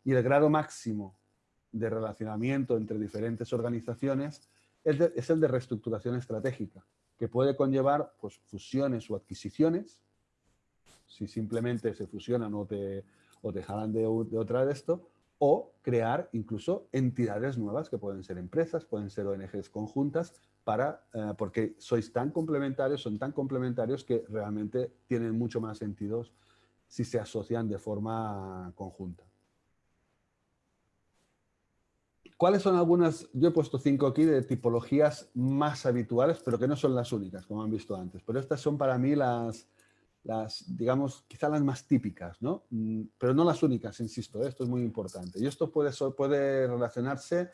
Y el grado máximo de relacionamiento entre diferentes organizaciones es, el de reestructuración estratégica, que puede conllevar pues, fusiones o adquisiciones, si simplemente se fusionan o te, o te jalan de, de otra de esto, o crear incluso entidades nuevas que pueden ser empresas, pueden ser ONGs conjuntas, para, eh, porque sois tan complementarios, son tan complementarios que realmente tienen mucho más sentido si se asocian de forma conjunta. ¿Cuáles son algunas? Yo he puesto cinco aquí de tipologías más habituales, pero que no son las únicas, como han visto antes. Pero estas son para mí las, las digamos, quizá las más típicas, ¿no? Mm, pero no las únicas, insisto, ¿eh? esto es muy importante. Y esto puede, puede relacionarse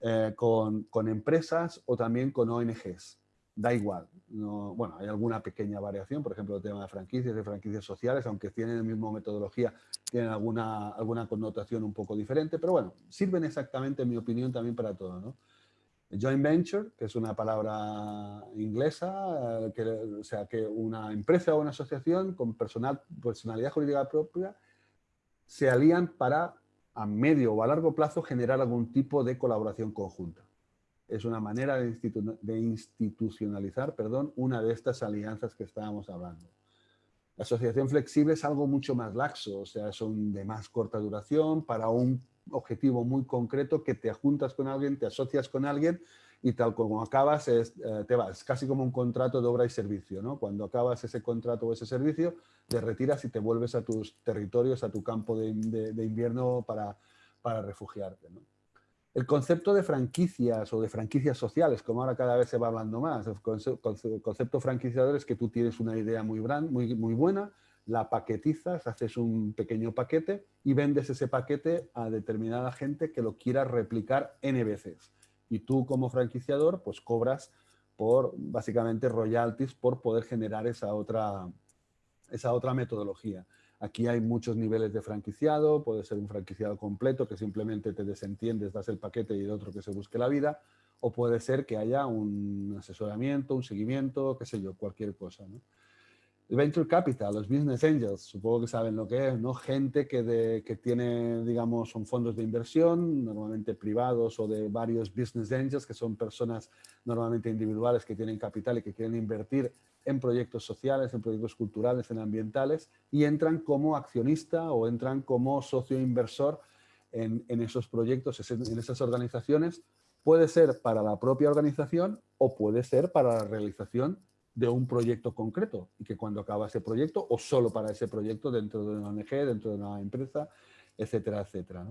eh, con, empresas o también con ONGs. Da igual. No, bueno, hay alguna pequeña variación, por ejemplo, el tema de franquicias, de franquicias sociales, aunque tienen la misma metodología, tienen alguna, alguna connotación un poco diferente, pero bueno, sirven exactamente, en mi opinión, también para todo. ¿no? Joint venture, que es una palabra inglesa, eh, que, o sea, que una empresa o una asociación con personal, personalidad jurídica propia se alían para a medio o a largo plazo generar algún tipo de colaboración conjunta. Es una manera de, institucionalizar perdón, una de estas alianzas que estábamos hablando. La asociación flexible es algo mucho más laxo, o sea, son de más corta duración para un objetivo muy concreto que te juntas con alguien, te asocias con alguien y tal como acabas eh, te vas, casi como un contrato de obra y servicio, ¿no? Cuando acabas ese contrato o ese servicio, te retiras y te vuelves a tus territorios, a tu campo de, invierno para, para refugiarte. El concepto de franquicias o de franquicias sociales, como ahora cada vez se va hablando más, el concepto franquiciador es que tú tienes una idea muy, muy, muy buena, la paquetizas, haces un pequeño paquete y vendes ese paquete a determinada gente que lo quiera replicar N veces. Y tú como franquiciador pues cobras por básicamente royalties por poder generar esa otra, esa otra metodología. Aquí hay muchos niveles de franquiciado, puede ser un franquiciado completo que simplemente te desentiendes, das el paquete y el otro que se busque la vida, o puede ser que haya un asesoramiento, un seguimiento, qué sé yo, cualquier cosa. Venture Capital, los Business Angels, supongo que saben lo que es, ¿no? Gente que, que tiene, digamos, son fondos de inversión, normalmente privados o de varios Business Angels, que son personas normalmente individuales que tienen capital y que quieren invertir en proyectos sociales, en proyectos culturales, en ambientales, y entran como accionista o entran como socio inversor en, esos proyectos, en esas organizaciones. Puede ser para la propia organización o puede ser para la realización de un proyecto concreto y que cuando acaba ese proyecto o solo para ese proyecto dentro de una ONG, dentro de una empresa, etcétera, etcétera.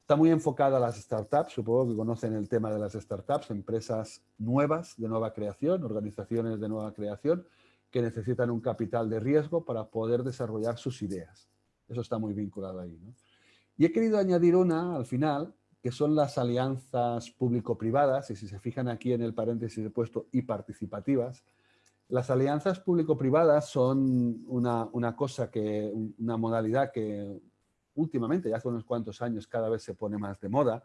Está muy enfocada a las startups, supongo que conocen el tema de las startups, empresas nuevas, de nueva creación, organizaciones de nueva creación, que necesitan un capital de riesgo para poder desarrollar sus ideas. Eso está muy vinculado ahí. Y he querido añadir una al final, que son las alianzas público-privadas, y si se fijan aquí en el paréntesis he puesto y participativas, las alianzas público-privadas son una, cosa que, una modalidad que últimamente, ya hace unos cuantos años, cada vez se pone más de moda,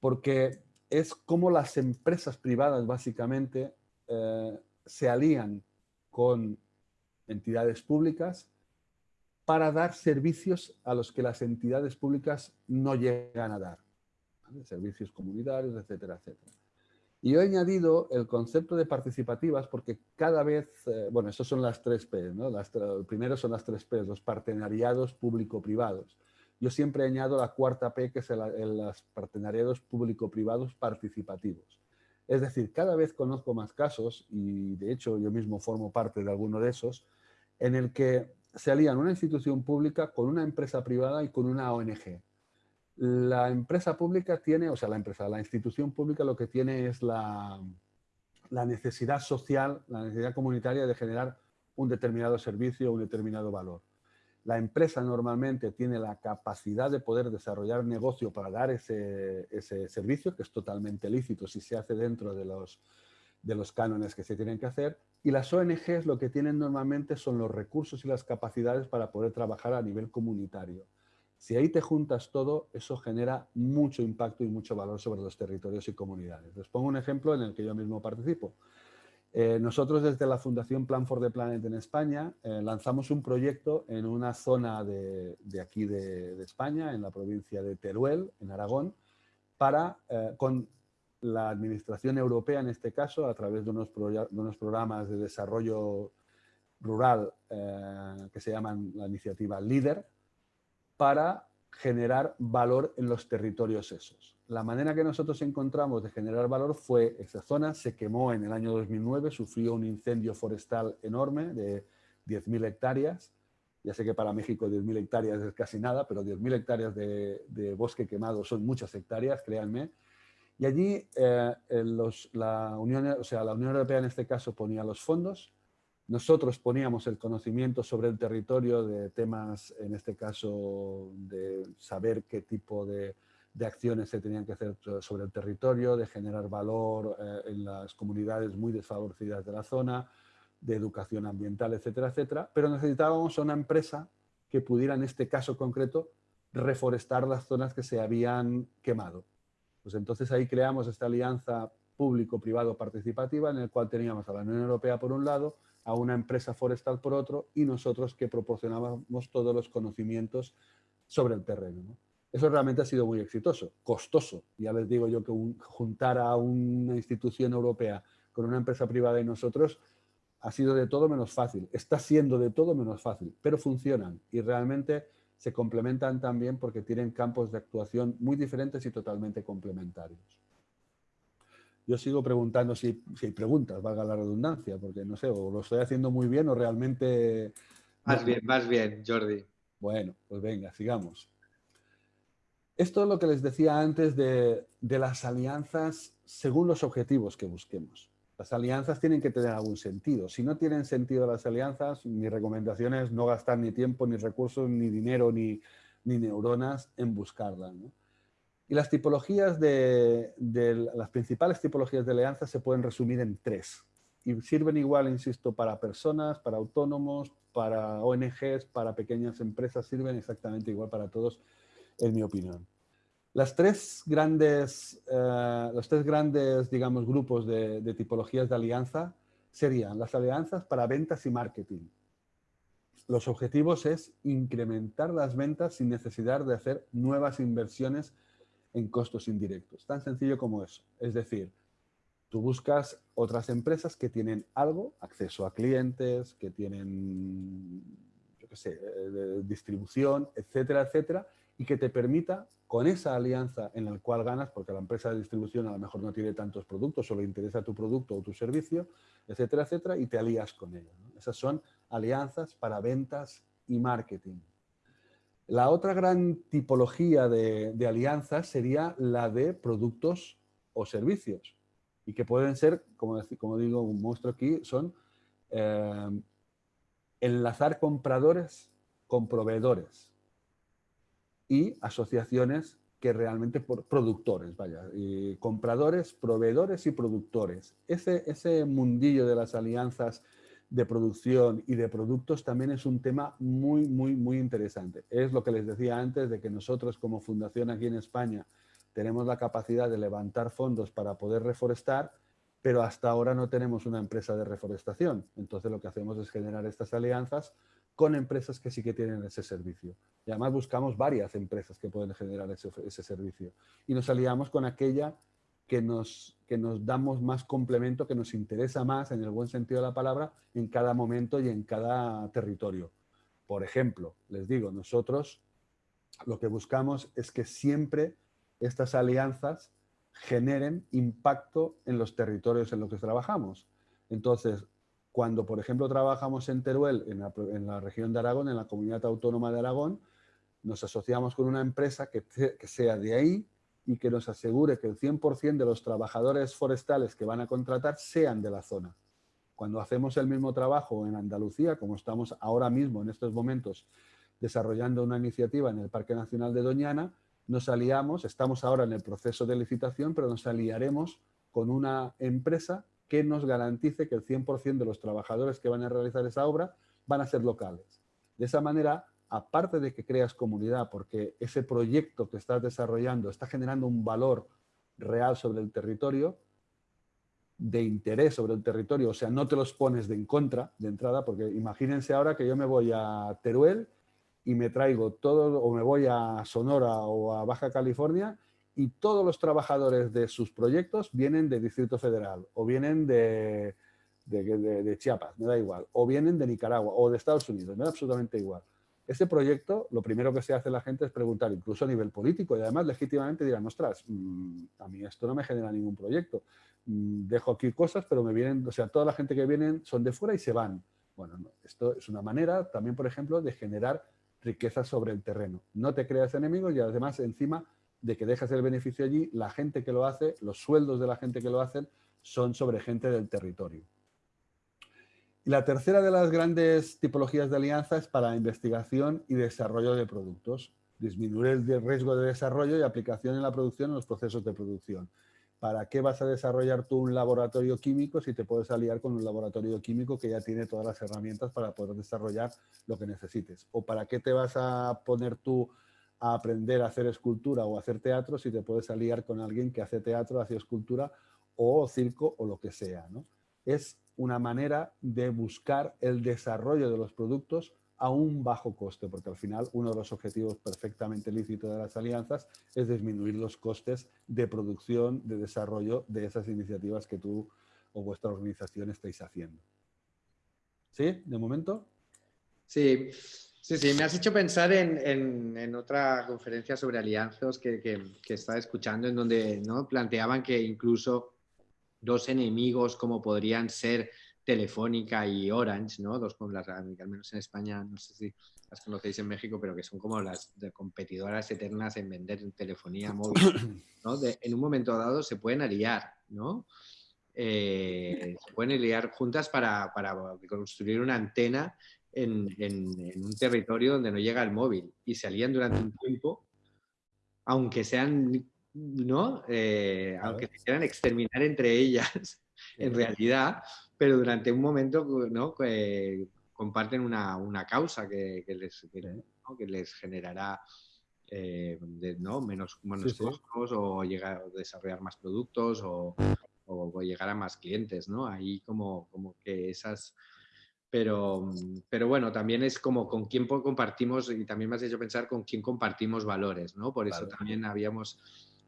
porque es como las empresas privadas básicamente eh, se alían con entidades públicas para dar servicios a los que las entidades públicas no llegan a dar. Servicios comunitarios, etcétera, etcétera. Y he añadido el concepto de participativas porque cada vez, eh, bueno, estos son las tres P, ¿no? Las, primero son las tres P, los partenariados público-privados. Yo siempre añado la cuarta P, que es el, los partenariados público-privados participativos. Es decir, cada vez conozco más casos, y de hecho yo mismo formo parte de alguno de esos, en el que se alían una institución pública con una empresa privada y con una ONG. La empresa pública tiene, o sea, la empresa, la institución pública lo que tiene es la, necesidad social, la necesidad comunitaria de generar un determinado servicio, un determinado valor. La empresa normalmente tiene la capacidad de poder desarrollar negocio para dar ese, servicio, que es totalmente lícito si se hace dentro de los, de los cánones que se tienen que hacer. Y las ONGs lo que tienen normalmente son los recursos y las capacidades para poder trabajar a nivel comunitario. Si ahí te juntas todo, eso genera mucho impacto y mucho valor sobre los territorios y comunidades. Les pongo un ejemplo en el que yo mismo participo. Eh, nosotros desde la Fundación Plan for the Planet en España eh, lanzamos un proyecto en una zona de, aquí de, España, en la provincia de Teruel, en Aragón, para, eh, con la Administración Europea en este caso, a través de unos, de unos programas de desarrollo rural que se llaman la iniciativa LEADER, para generar valor en los territorios esos. La manera que nosotros encontramos de generar valor fue, esa zona se quemó en el año 2009, sufrió un incendio forestal enorme de 10.000 hectáreas. Ya sé que para México 10.000 hectáreas es casi nada, pero 10.000 hectáreas de, bosque quemado son muchas hectáreas, créanme. Y allí eh, la, Unión, o sea, la Unión Europea en este caso ponía los fondos, nosotros poníamos el conocimiento sobre el territorio de temas, en este caso, de saber qué tipo de, acciones se tenían que hacer sobre el territorio, de generar valor eh, en las comunidades muy desfavorecidas de la zona, de educación ambiental, etcétera, etcétera. Pero necesitábamos una empresa que pudiera, en este caso concreto, reforestar las zonas que se habían quemado. Pues entonces ahí creamos esta alianza público-privado participativa en el cual teníamos a la Unión Europea por un lado, a una empresa forestal por otro y nosotros que proporcionábamos todos los conocimientos sobre el terreno. Eso realmente ha sido muy exitoso, costoso. Ya les digo yo que juntar a una institución europea con una empresa privada y nosotros ha sido de todo menos fácil. Está siendo de todo menos fácil, pero funcionan y realmente se complementan también porque tienen campos de actuación muy diferentes y totalmente complementarios. Yo sigo preguntando si, hay preguntas, valga la redundancia, porque no sé, o lo estoy haciendo muy bien o realmente... Más bien, más bien, Jordi. Bueno, pues venga, sigamos. Esto es lo que les decía antes de, de las alianzas según los objetivos que busquemos. Las alianzas tienen que tener algún sentido. Si no tienen sentido las alianzas, mi recomendación es no gastar ni tiempo, ni recursos, ni dinero, ni, ni neuronas en buscarlas. Y las tipologías de, las principales tipologías de alianzas se pueden resumir en tres. Y sirven igual, insisto, para personas, para autónomos, para ONGs, para pequeñas empresas, sirven exactamente igual para todos, en mi opinión. Las tres grandes, eh, los tres grandes digamos, grupos de, de tipologías de alianza serían las alianzas para ventas y marketing. Los objetivos es incrementar las ventas sin necesidad de hacer nuevas inversiones en costos indirectos. Tan sencillo como eso. Es decir, tú buscas otras empresas que tienen algo, acceso a clientes, que tienen, yo qué sé, eh, distribución, etcétera, etcétera, y que te permita, con esa alianza en la cual ganas, porque la empresa de distribución a lo mejor no tiene tantos productos, solo interesa tu producto o tu servicio, etcétera, etcétera, y te alías con ella. Esas son alianzas para ventas y marketing. La otra gran tipología de, alianzas sería la de productos o servicios y que pueden ser, como, como digo, muestro aquí, son eh, enlazar compradores con proveedores y asociaciones que realmente por productores, vaya, compradores, proveedores y productores. Ese, ese mundillo de las alianzas de producción y de productos también es un tema muy, muy, muy interesante. Es lo que les decía antes de que nosotros como fundación aquí en España tenemos la capacidad de levantar fondos para poder reforestar, pero hasta ahora no tenemos una empresa de reforestación. Entonces lo que hacemos es generar estas alianzas con empresas que sí que tienen ese servicio. Y además buscamos varias empresas que pueden generar ese, servicio. Y nos aliamos con aquella que nos, que nos damos más complemento, que nos interesa más, en el buen sentido de la palabra, en cada momento y en cada territorio. Por ejemplo, les digo, nosotros lo que buscamos es que siempre estas alianzas generen impacto en los territorios en los que trabajamos. Entonces, cuando, por ejemplo, trabajamos en Teruel, en la, región de Aragón, en la comunidad autónoma de Aragón, nos asociamos con una empresa que, sea de ahí y que nos asegure que el 100% de los trabajadores forestales que van a contratar sean de la zona. Cuando hacemos el mismo trabajo en Andalucía, como estamos ahora mismo en estos momentos desarrollando una iniciativa en el Parque Nacional de Doñana, nos aliamos, estamos ahora en el proceso de licitación, pero nos aliaremos con una empresa que nos garantice que el 100% de los trabajadores que van a realizar esa obra van a ser locales. De esa manera, aparte de que creas comunidad, porque ese proyecto que estás desarrollando está generando un valor real sobre el territorio, de interés sobre el territorio, o sea, no te los pones de en contra de entrada, porque imagínense ahora que yo me voy a Teruel y me traigo todo, o me voy a Sonora o a Baja California y todos los trabajadores de sus proyectos vienen de Distrito Federal o vienen de, de, Chiapas, me da igual, o vienen de Nicaragua o de Estados Unidos, me da absolutamente igual. Este proyecto, lo primero que se hace la gente es preguntar, incluso a nivel político, y además legítimamente dirán, ostras, mm, a mí esto no me genera ningún proyecto. Mm, dejo aquí cosas, pero me vienen, o sea, toda la gente que vienen son de fuera y se van. Bueno, esto es una manera también, por ejemplo, de generar riqueza sobre el terreno. No te creas enemigos y además encima de que dejas el beneficio allí, la gente que lo hace, los sueldos de la gente que lo hacen son sobre gente del territorio. Y la tercera de las grandes tipologías de alianza es para investigación y desarrollo de productos. Disminuir el riesgo de desarrollo y aplicación en la producción en los procesos de producción. ¿Para qué vas a desarrollar tú un laboratorio químico si te puedes aliar con un laboratorio químico que ya tiene todas las herramientas para poder desarrollar lo que necesites? ¿O para qué te vas a poner tú a aprender a hacer escultura o hacer teatro si te puedes aliar con alguien que hace teatro, hace escultura o circo o lo que sea. ¿no? Es una manera de buscar el desarrollo de los productos a un bajo coste, porque al final uno de los objetivos perfectamente lícitos de las alianzas es disminuir los costes de producción, de desarrollo de esas iniciativas que tú o vuestra organización estáis haciendo. ¿Sí? ¿De momento? Sí, Sí, sí, me has hecho pensar en, otra conferencia sobre alianzas que, que, estaba escuchando, en donde ¿no? planteaban que incluso dos enemigos como podrían ser Telefónica y Orange, ¿no? Dos con las, al menos en España, no sé si las conocéis en México, pero que son como las competidoras eternas en vender telefonía móvil, ¿no? en un momento dado se pueden aliar, ¿no? Eh, se pueden aliar juntas para, construir una antena en, un territorio donde no llega el móvil y se alían durante un tiempo, aunque sean, ¿no? Eh, aunque se quieran exterminar entre ellas, en realidad, pero durante un momento ¿no? comparten una, una causa que, que les, que, les generará eh, ¿no? menos, menos costos o llegar a desarrollar más productos o, o, llegar a más clientes, ¿no? Ahí como, como que esas... Pero, pero bueno, también es como con quién compartimos, y también me has hecho pensar con quién compartimos valores, ¿no? Por eso también habíamos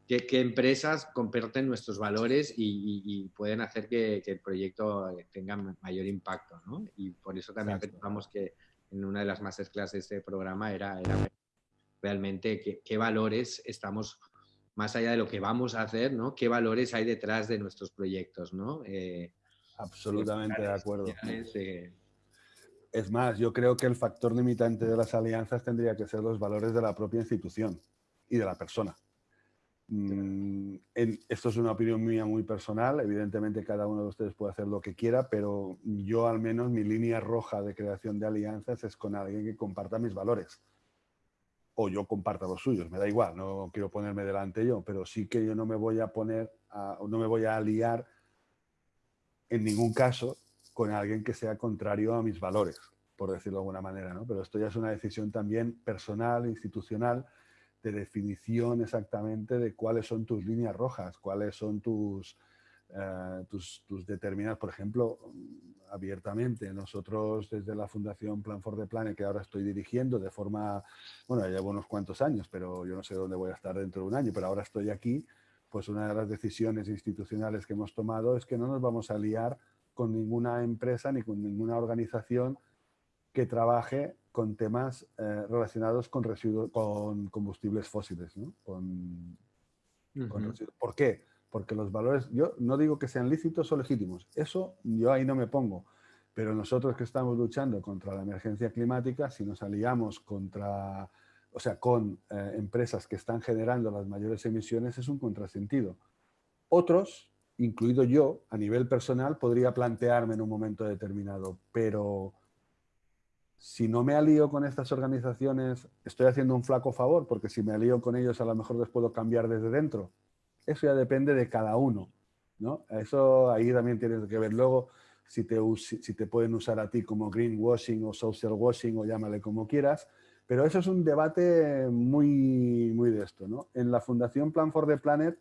qué, empresas comparten nuestros valores y, pueden hacer que, el proyecto tenga mayor impacto. ¿no? Y por eso también pensamos que en una de las masterclass de este programa era, era realmente qué, valores estamos, más allá de lo que vamos a hacer, ¿no? qué valores hay detrás de nuestros proyectos. ¿no? Eh, Absolutamente de acuerdo. Es más, yo creo que el factor limitante de las alianzas tendría que ser los valores de la propia institución y de la persona. Mm, esto es una opinión mía muy personal, evidentemente cada uno de ustedes puede hacer lo que quiera, pero yo al menos mi línea roja de creación de alianzas es con alguien que comparta mis valores. O yo comparta los suyos, me da igual, no quiero ponerme delante yo, pero sí que yo no me voy a poner, no me voy a aliar en ningún caso con alguien que sea contrario a mis valores, por decirlo de alguna manera, ¿no? Pero esto ya es una decisión también personal, institucional, de definición exactamente de cuáles son tus líneas rojas, cuáles son tus, eh, tus, tus, determinadas, por ejemplo, abiertamente. Nosotros desde la Fundación Plan for the Planet, que ahora estoy dirigiendo de forma, bueno, ya llevo unos cuantos años, pero yo no sé dónde voy a estar dentro de un año, pero ahora estoy aquí, pues una de las decisiones institucionales que hemos tomado es que no nos vamos a liar con ninguna empresa ni con ninguna organización que trabaje con temas eh, relacionados con, residuos, con combustibles fósiles. ¿no? Con, ¿Por qué? Porque los valores, yo no digo que sean lícitos o legítimos, eso yo ahí no me pongo, pero nosotros que estamos luchando contra la emergencia climática, si nos aliamos contra, o sea, con eh, empresas que están generando las mayores emisiones, es un contrasentido. Otros, incluido yo, a nivel personal, podría plantearme en un momento determinado, pero si no me alío con estas organizaciones, estoy haciendo un flaco favor, porque si me alío con ellos a lo mejor les puedo cambiar desde dentro. Eso ya depende de cada uno. ¿no? Eso ahí también tienes que ver luego si te, si te pueden usar a ti como greenwashing o social washing o llámale como quieras. Pero eso es un debate muy, muy de esto. ¿no? En la Fundación Plan for the Planet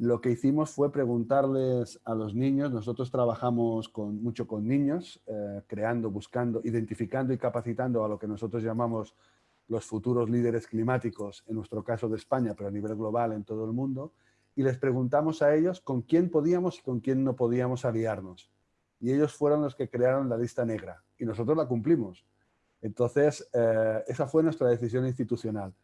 lo que hicimos fue preguntarles a los niños, nosotros trabajamos con, mucho con niños, eh, creando, buscando, identificando y capacitando a lo que nosotros llamamos los futuros líderes climáticos, en nuestro caso de España, pero a nivel global en todo el mundo, y les preguntamos a ellos con quién podíamos y con quién no podíamos aliarnos. Y ellos fueron los que crearon la lista negra, y nosotros la cumplimos. Entonces, eh, esa fue nuestra decisión institucional.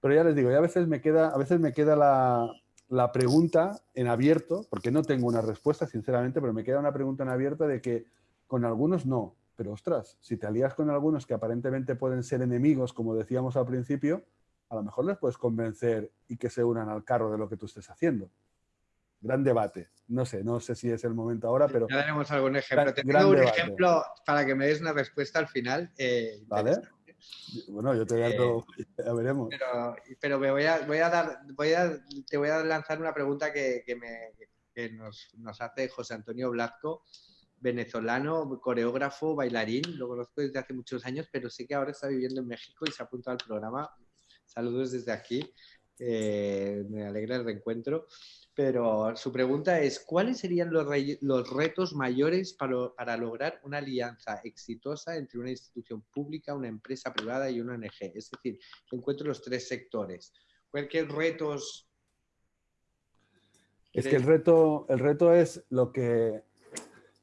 Pero ya les digo, a veces me queda, a veces me queda la, la pregunta en abierto, porque no tengo una respuesta, sinceramente, pero me queda una pregunta en abierto de que con algunos no, pero ostras, si te alías con algunos que aparentemente pueden ser enemigos, como decíamos al principio, a lo mejor les puedes convencer y que se unan al carro de lo que tú estés haciendo. Gran debate. No sé, no sé si es el momento ahora, pero... Ya tenemos algún ejemplo. Te tengo un ejemplo para que me des una respuesta al final. Eh, vale. Bueno, yo te voy a, eh, ya veremos. Pero, me voy a, voy a dar, voy a, te voy a lanzar una pregunta que, que, me, que nos, nos, hace José Antonio Blasco, venezolano, coreógrafo, bailarín. Lo conozco desde hace muchos años, pero sé que ahora está viviendo en México y se ha apuntado al programa. Saludos desde aquí. Eh, me alegra el reencuentro pero su pregunta es, ¿cuáles serían los, los retos mayores para, para, lograr una alianza exitosa entre una institución pública, una empresa privada y una ONG? Es decir, encuentro los tres sectores. ¿Cuáles retos? Es que el reto, el reto es lo que...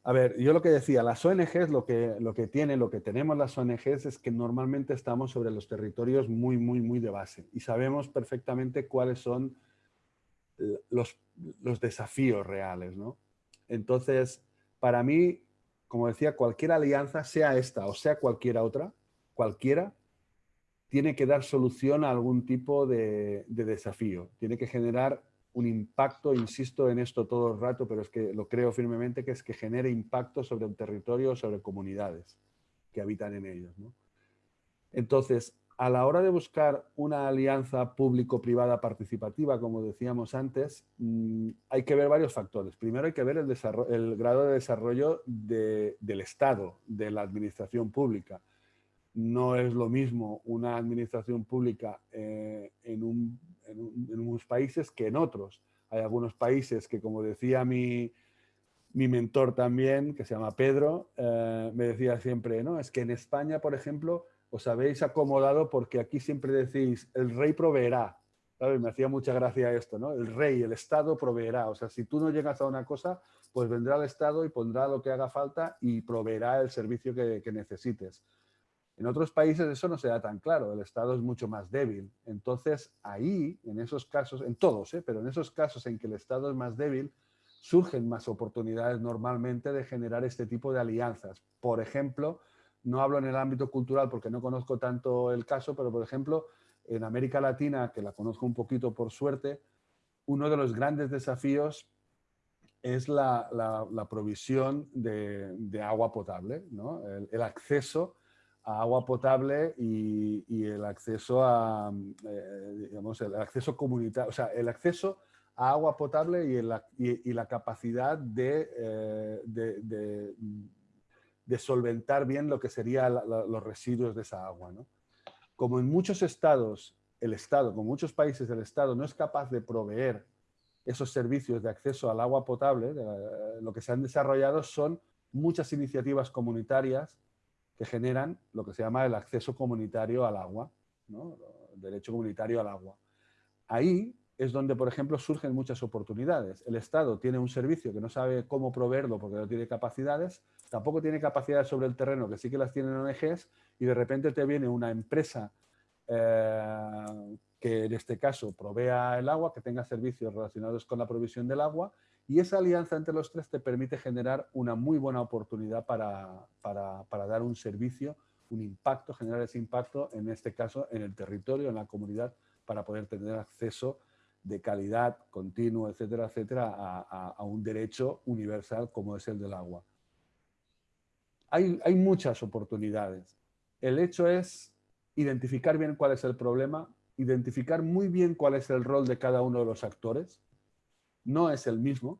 A ver, yo lo que decía, las ONGs lo que, lo que tienen, lo que tenemos las ONGs es que normalmente estamos sobre los territorios muy, muy, muy de base y sabemos perfectamente cuáles son los, los desafíos reales. ¿no? Entonces, para mí, como decía, cualquier alianza, sea esta o sea cualquiera otra, cualquiera, tiene que dar solución a algún tipo de, desafío. Tiene que generar un impacto, insisto en esto todo el rato, pero es que lo creo firmemente, que es que genere impacto sobre un territorio, sobre comunidades que habitan en ellos. Entonces, a la hora de buscar una alianza público-privada participativa, como decíamos antes, mm, hay que ver varios factores. Primero hay que ver el, grado de desarrollo del Estado, de la administración pública no es lo mismo una administración pública eh, en, unos países que en otros. Hay algunos países que, como decía mi, mentor también, que se llama Pedro, eh, me decía siempre, no, es que en España, por ejemplo, os habéis acomodado porque aquí siempre decís, el rey proveerá. Me hacía mucha gracia esto, ¿no? El rey, el Estado proveerá. O sea, si tú no llegas a una cosa, pues vendrá el Estado y pondrá lo que haga falta y proveerá el servicio que necesites. En otros países eso no se da tan claro, el Estado es mucho más débil. Entonces ahí, en esos casos, en todos, ¿eh? pero en esos casos en que el Estado es más débil, surgen más oportunidades normalmente de generar este tipo de alianzas. Por ejemplo, no hablo en el ámbito cultural porque no conozco tanto el caso, pero por ejemplo, en América Latina, que la conozco un poquito por suerte, uno de los grandes desafíos es la, provisión de, agua potable, el, acceso agua potable y, el acceso a, eh, digamos, el acceso comunitario, o sea, el acceso a agua potable y, la capacidad eh, de, de, solventar bien lo que serían los residuos de esa agua. ¿no? Como en muchos estados, el Estado, como muchos países del Estado, no es capaz de proveer esos servicios de acceso al agua potable, lo que se han desarrollado son muchas iniciativas comunitarias que generan lo que se llama el acceso comunitario al agua, el derecho comunitario al agua. Ahí es donde, por ejemplo, surgen muchas oportunidades. El Estado tiene un servicio que no sabe cómo proveerlo porque no tiene capacidades, tampoco tiene capacidades sobre el terreno, que sí que las tienen ONGs, y de repente te viene una empresa eh, que en este caso provea el agua, que tenga servicios relacionados con la provisión del agua, y esa alianza entre los tres te permite generar una muy buena oportunidad para, dar un servicio, un impacto, generar ese impacto, en este caso, en el territorio, en la comunidad, para poder tener acceso de calidad, continuo, etcétera, etcétera, a, un derecho universal como es el del agua. Hay, hay muchas oportunidades. El hecho es identificar bien cuál es el problema, identificar muy bien cuál es el rol de cada uno de los actores, no es el mismo.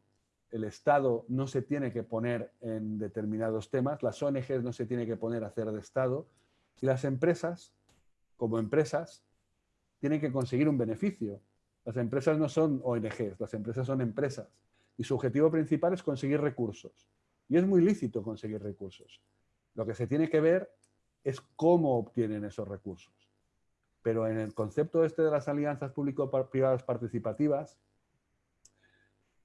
El Estado no se tiene que poner en determinados temas, las ONGs no se tiene que poner a hacer de Estado y las empresas, como empresas, tienen que conseguir un beneficio. Las empresas no son ONGs, las empresas son empresas y su objetivo principal es conseguir recursos. Y es muy lícito conseguir recursos. Lo que se tiene que ver es cómo obtienen esos recursos. Pero en el concepto este de las alianzas público-privadas participativas,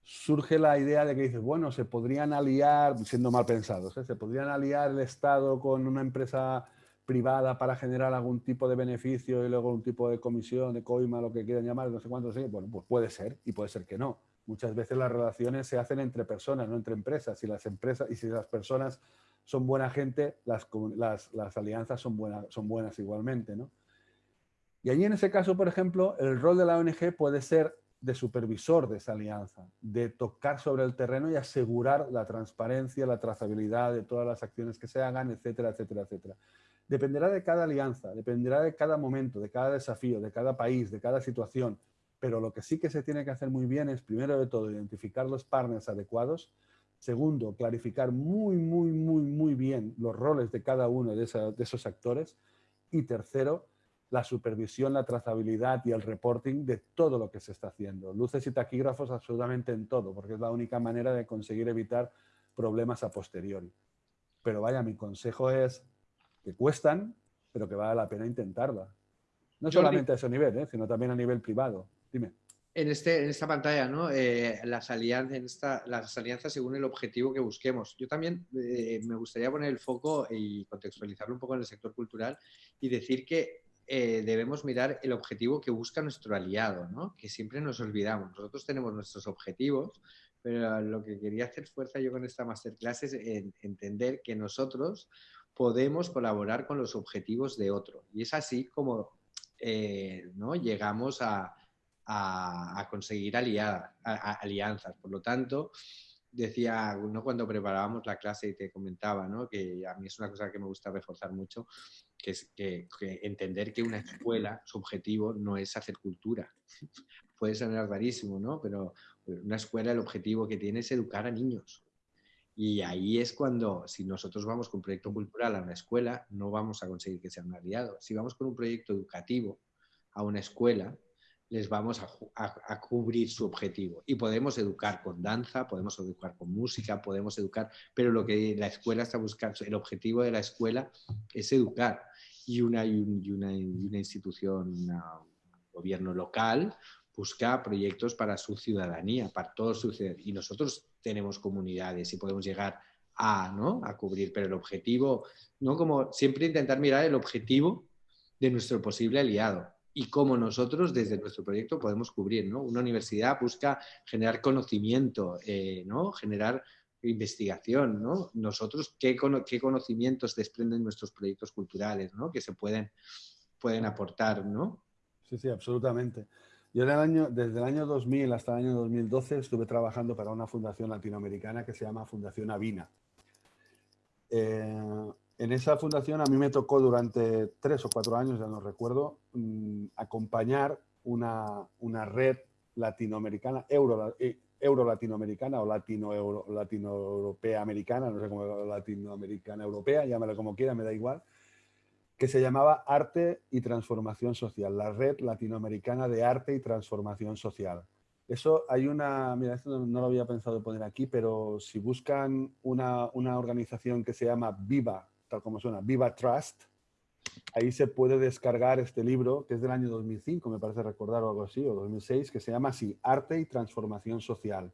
surge la idea de que dices, bueno, se podrían aliar, siendo mal pensados, ¿eh? se podrían aliar el Estado con una empresa privada para generar algún tipo de beneficio y luego un tipo de comisión, de coima, lo que quieran llamar, no sé cuánto, sí. bueno, pues puede ser y puede ser que no. Muchas veces las relaciones se hacen entre personas, no entre empresas. Y las empresas y si las personas son buena gente, las, las, alianzas son, buenas son buenas igualmente. ¿no? Y allí en ese caso, por ejemplo, el rol de la ONG puede ser de supervisor de esa alianza, de tocar sobre el terreno y asegurar la transparencia, la trazabilidad de todas las acciones que se hagan, etcétera, etcétera, etcétera. Dependerá de cada alianza, dependerá de cada momento, de cada desafío, de cada país, de cada situación, pero lo que sí que se tiene que hacer muy bien es, primero de todo, identificar los partners adecuados, segundo, clarificar muy, muy, muy, muy bien los roles de cada uno de, esos actores, y tercero, la supervisión, la trazabilidad y el reporting de todo lo que se está haciendo. Luces y taquígrafos absolutamente en todo, porque es la única manera de conseguir evitar problemas a posteriori. Pero vaya, mi consejo es que cuestan, pero que vale la pena intentarla. No solamente a ese nivel, ¿eh? sino también a nivel privado. Dime. En, este, en esta pantalla, ¿no? Eh, las, alianzas, en esta, las alianzas según el objetivo que busquemos. Yo también eh, me gustaría poner el foco y contextualizarlo un poco en el sector cultural y decir que eh, debemos mirar el objetivo que busca nuestro aliado, ¿no? que siempre nos olvidamos. Nosotros tenemos nuestros objetivos, pero lo que quería hacer fuerza yo con esta masterclass es entender que nosotros podemos colaborar con los objetivos de otro. Y es así como eh, ¿no? llegamos a, conseguir alianzas. Por lo tanto, decía, ¿no? cuando preparábamos la clase y te comentaba, ¿no? que a mí es una cosa que me gusta reforzar mucho, que es que, entender que una escuela, su objetivo no es hacer cultura. Puede sonar rarísimo, ¿no? Pero una escuela el objetivo que tiene es educar a niños. Y ahí es cuando, si nosotros vamos con un proyecto cultural a una escuela, no vamos a conseguir que sea un aliado. Si vamos con un proyecto educativo a una escuela, les vamos a, cubrir su objetivo. Y podemos educar con danza, podemos educar con música, podemos educar, pero lo que la escuela está buscando, el objetivo de la escuela es educar. Y una, y una, institución, un gobierno local, busca proyectos para su ciudadanía, para todos sus Y nosotros tenemos comunidades y podemos llegar a, ¿no? a cubrir, pero el objetivo, ¿no? Como siempre intentar mirar el objetivo de nuestro posible aliado y cómo nosotros desde nuestro proyecto podemos cubrir. ¿no? Una universidad busca generar conocimiento, eh, ¿no? generar investigación. ¿no? Nosotros, ¿qué, ¿qué, conocimientos desprenden nuestros proyectos culturales ¿no? que se pueden, pueden aportar? ¿no? Sí, sí, absolutamente. Yo año, desde el año 2000 hasta el año 2012 estuve trabajando para una fundación latinoamericana que se llama Fundación Avina. Eh, en esa fundación a mí me tocó durante tres o cuatro años, ya no recuerdo, mm, acompañar una, una, red latinoamericana, euro, eh, euro latinoamericana o latino, euro, latino europea americana, no sé cómo latinoamericana europea, llámalo como quiera, me da igual, que se llamaba Arte y Transformación Social, la red latinoamericana de arte y transformación social. Eso hay una, mira, esto no, lo había pensado poner aquí, pero si buscan una, una organización que se llama Viva tal como suena, Viva Trust. Ahí se puede descargar este libro, que es del año 2005, me parece recordar o algo así, o 2006, que se llama así, Arte y Transformación Social.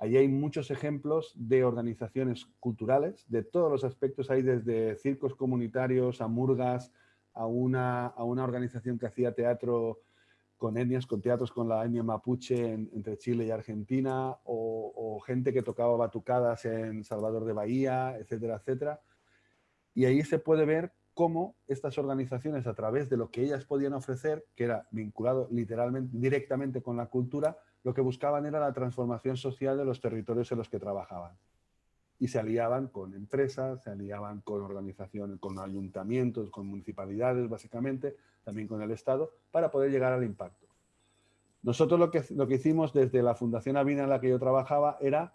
Ahí hay muchos ejemplos de organizaciones culturales, de todos los aspectos, hay desde circos comunitarios a murgas, a una, a una organización que hacía teatro con etnias, con teatros con la etnia mapuche entre Chile y Argentina, o, o, gente que tocaba batucadas en Salvador de Bahía, etcétera, etcétera. Y ahí se puede ver cómo estas organizaciones, a través de lo que ellas podían ofrecer, que era vinculado literalmente, directamente con la cultura, lo que buscaban era la transformación social de los territorios en los que trabajaban. Y se aliaban con empresas, se aliaban con organizaciones, con ayuntamientos, con municipalidades, básicamente, también con el Estado, para poder llegar al impacto. Nosotros lo que, lo que hicimos desde la Fundación Avina en la que yo trabajaba era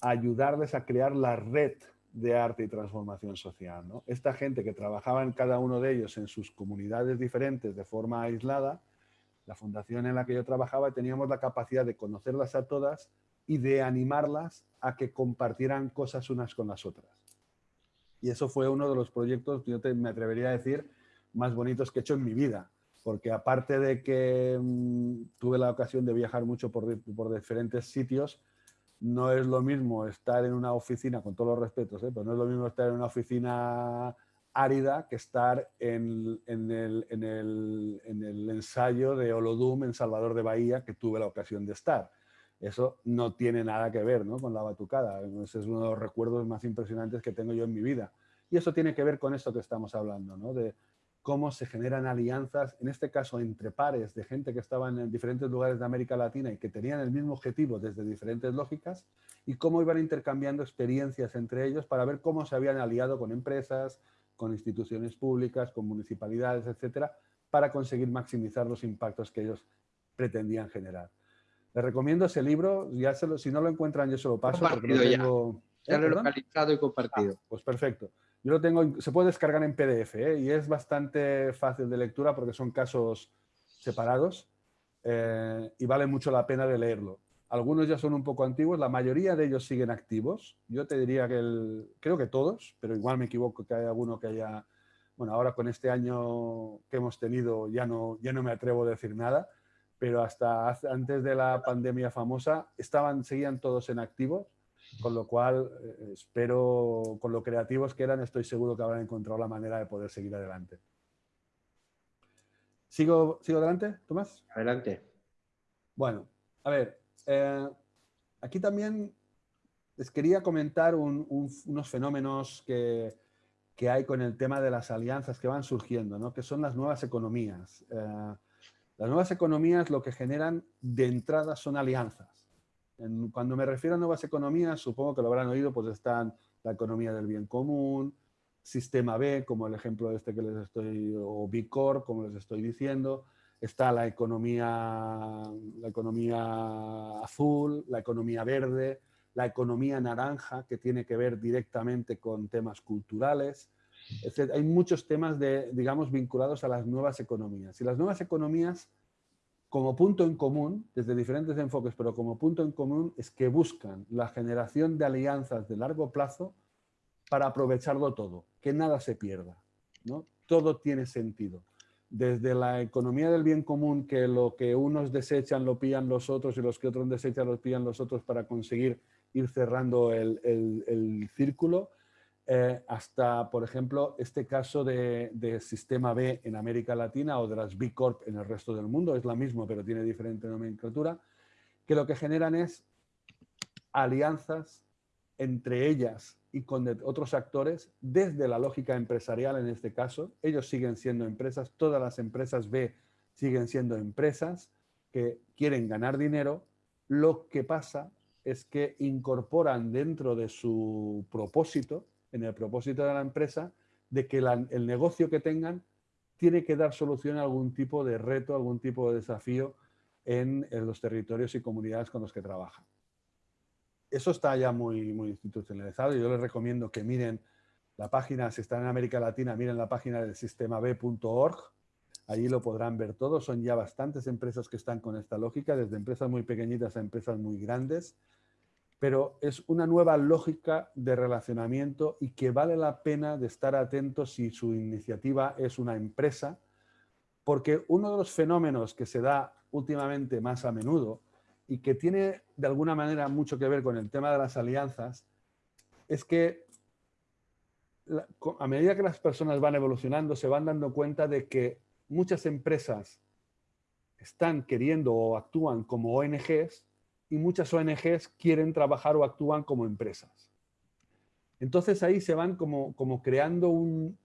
ayudarles a crear la red de arte y transformación social. Esta gente que trabajaba en cada uno de ellos en sus comunidades diferentes de forma aislada, la fundación en la que yo trabajaba teníamos la capacidad de conocerlas a todas y de animarlas a que compartieran cosas unas con las otras. Y eso fue uno de los proyectos, yo me atrevería a decir, más bonitos que he hecho en mi vida. Porque aparte de que mm, tuve la ocasión de viajar mucho por, por diferentes sitios, no es lo mismo estar en una oficina, con todos los respetos, ¿eh? pero no es lo mismo estar en una oficina árida que estar en, el, ensayo de Olodum en Salvador de Bahía, que tuve la ocasión de estar. Eso no tiene nada que ver con la batucada. Ese es uno de los recuerdos más impresionantes que tengo yo en mi vida. Y eso tiene que ver con esto que estamos hablando, ¿no? de cómo se generan alianzas, en este caso entre pares de gente que estaban en diferentes lugares de América Latina y que tenían el mismo objetivo desde diferentes lógicas y cómo iban intercambiando experiencias entre ellos para ver cómo se habían aliado con empresas, con instituciones públicas, con municipalidades, etcétera, para conseguir maximizar los impactos que ellos pretendían generar. Les recomiendo ese libro, ya si no lo encuentran yo se lo paso porque lo tengo... Ya, lo he localizado y compartido. Ah, pues perfecto. Yo lo tengo, se puede descargar en PDF ¿eh? y es bastante fácil de lectura porque son casos separados eh, y vale mucho la pena de leerlo. Algunos ya son un poco antiguos, la mayoría de ellos siguen activos. Yo te diría que el, creo que todos, pero igual me equivoco que hay alguno que haya, bueno, ahora con este año que hemos tenido ya no, ya no me atrevo a decir nada, pero hasta antes de la pandemia famosa estaban, seguían todos en activos con lo cual, eh, espero, con lo creativos que eran, estoy seguro que habrán encontrado la manera de poder seguir adelante. ¿Sigo, ¿Sigo adelante, Tomás? Adelante. Bueno, a ver, eh, aquí también les quería comentar unos fenómenos que, hay con el tema de las alianzas que van surgiendo, ¿no? que son las nuevas economías. Eh, las nuevas economías lo que generan de entrada son alianzas. cuando me refiero a nuevas economías, supongo que lo habrán oído, pues están la economía del bien común, sistema B, como el ejemplo este que les estoy, o B Corp, como les estoy diciendo, está la economía, la economía azul, la economía verde, la economía naranja, que tiene que ver directamente con temas culturales. hay muchos temas, de, digamos, vinculados a las nuevas economías. Y las nuevas economías, como punto en común, desde diferentes enfoques, pero como punto en común, es que buscan la generación de alianzas de largo plazo para aprovecharlo todo, que nada se pierda. ¿no? Todo tiene sentido. Desde la economía del bien común, que lo que unos desechan lo pillan los otros y los que otros desechan lo pillan los otros para conseguir ir cerrando el, círculo, eh, hasta, por ejemplo, este caso de, Sistema B en América Latina o de las B Corp en el resto del mundo, es la misma pero tiene diferente nomenclatura, que lo que generan es alianzas entre ellas y con otros actores desde la lógica empresarial en este caso. Ellos siguen siendo empresas, todas las empresas B siguen siendo empresas que quieren ganar dinero. Lo que pasa es que incorporan dentro de su propósito, en el propósito de la empresa, de que el negocio que tengan tiene que dar solución a algún tipo de reto, algún tipo de desafío en, los territorios y comunidades con los que trabajan. Eso está ya muy, muy institucionalizado yo les recomiendo que miren la página, si están en América Latina, miren la página del sistemab.org, Allí lo podrán ver todo. Son ya bastantes empresas que están con esta lógica, desde empresas muy pequeñitas a empresas muy grandes. Pero es una nueva lógica de relacionamiento y que vale la pena de estar atentos si su iniciativa es una empresa, porque uno de los fenómenos que se da últimamente más a menudo y que tiene de alguna manera mucho que ver con el tema de las alianzas, es que a medida que las personas van evolucionando, se van dando cuenta de que muchas empresas están queriendo o actúan como ONGs y muchas ONGs quieren trabajar o actúan como empresas. Entonces ahí se van como, como creando un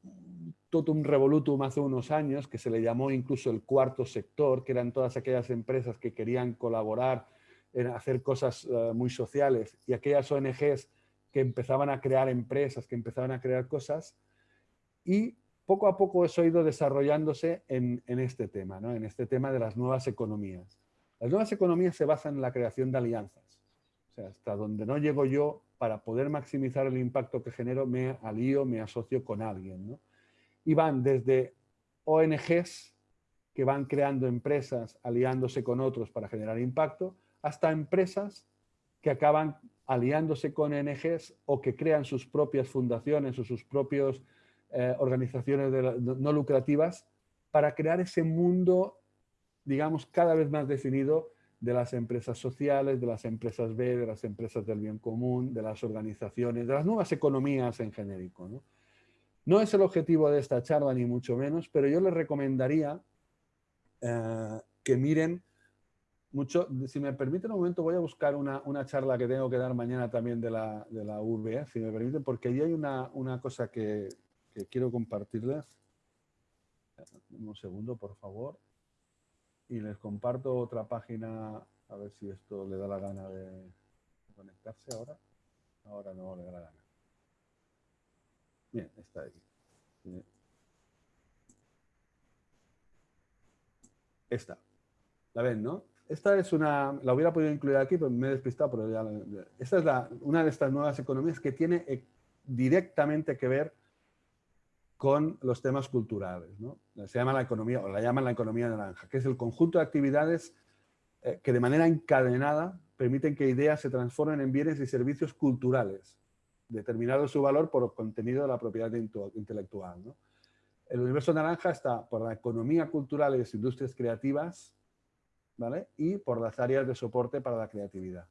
totum revolutum hace unos años que se le llamó incluso el cuarto sector, que eran todas aquellas empresas que querían colaborar en hacer cosas eh, muy sociales y aquellas ONGs que empezaban a crear empresas, que empezaban a crear cosas y poco a poco eso ha ido desarrollándose en, este tema, ¿no? en este tema de las nuevas economías. Las nuevas economías se basan en la creación de alianzas. O sea, hasta donde no llego yo, para poder maximizar el impacto que genero, me alío, me asocio con alguien. ¿no? Y van desde ONGs que van creando empresas, aliándose con otros para generar impacto, hasta empresas que acaban aliándose con ONGs o que crean sus propias fundaciones o sus propios eh, organizaciones no lucrativas para crear ese mundo, digamos, cada vez más definido de las empresas sociales, de las empresas B, de las empresas del bien común, de las organizaciones, de las nuevas economías en genérico. No es el objetivo de esta charla, ni mucho menos, pero yo les recomendaría eh, que miren mucho, si me permiten un momento, voy a buscar una, una, charla que tengo que dar mañana también de la, de la UV, si me permiten, porque allí hay una, una cosa que, quiero compartirles. Un segundo, por favor. Y les comparto otra página, a ver si esto le da la gana de conectarse ahora. Ahora no le da la gana. Bien, está aquí. Esta. ¿La ven, no? Esta es una, la hubiera podido incluir aquí, pero me he despistado, pero ya, esta es la, una de estas nuevas economías que tiene eh, directamente que ver con los temas culturales. Se llama la economía, o la llaman la economía naranja, que es el conjunto de actividades eh, que de manera encadenada permiten que ideas se transformen en bienes y servicios culturales, determinado su valor por contenido de la propiedad intelectual. El universo naranja está por la economía cultural y las industrias creativas ¿vale? y por las áreas de soporte para la creatividad.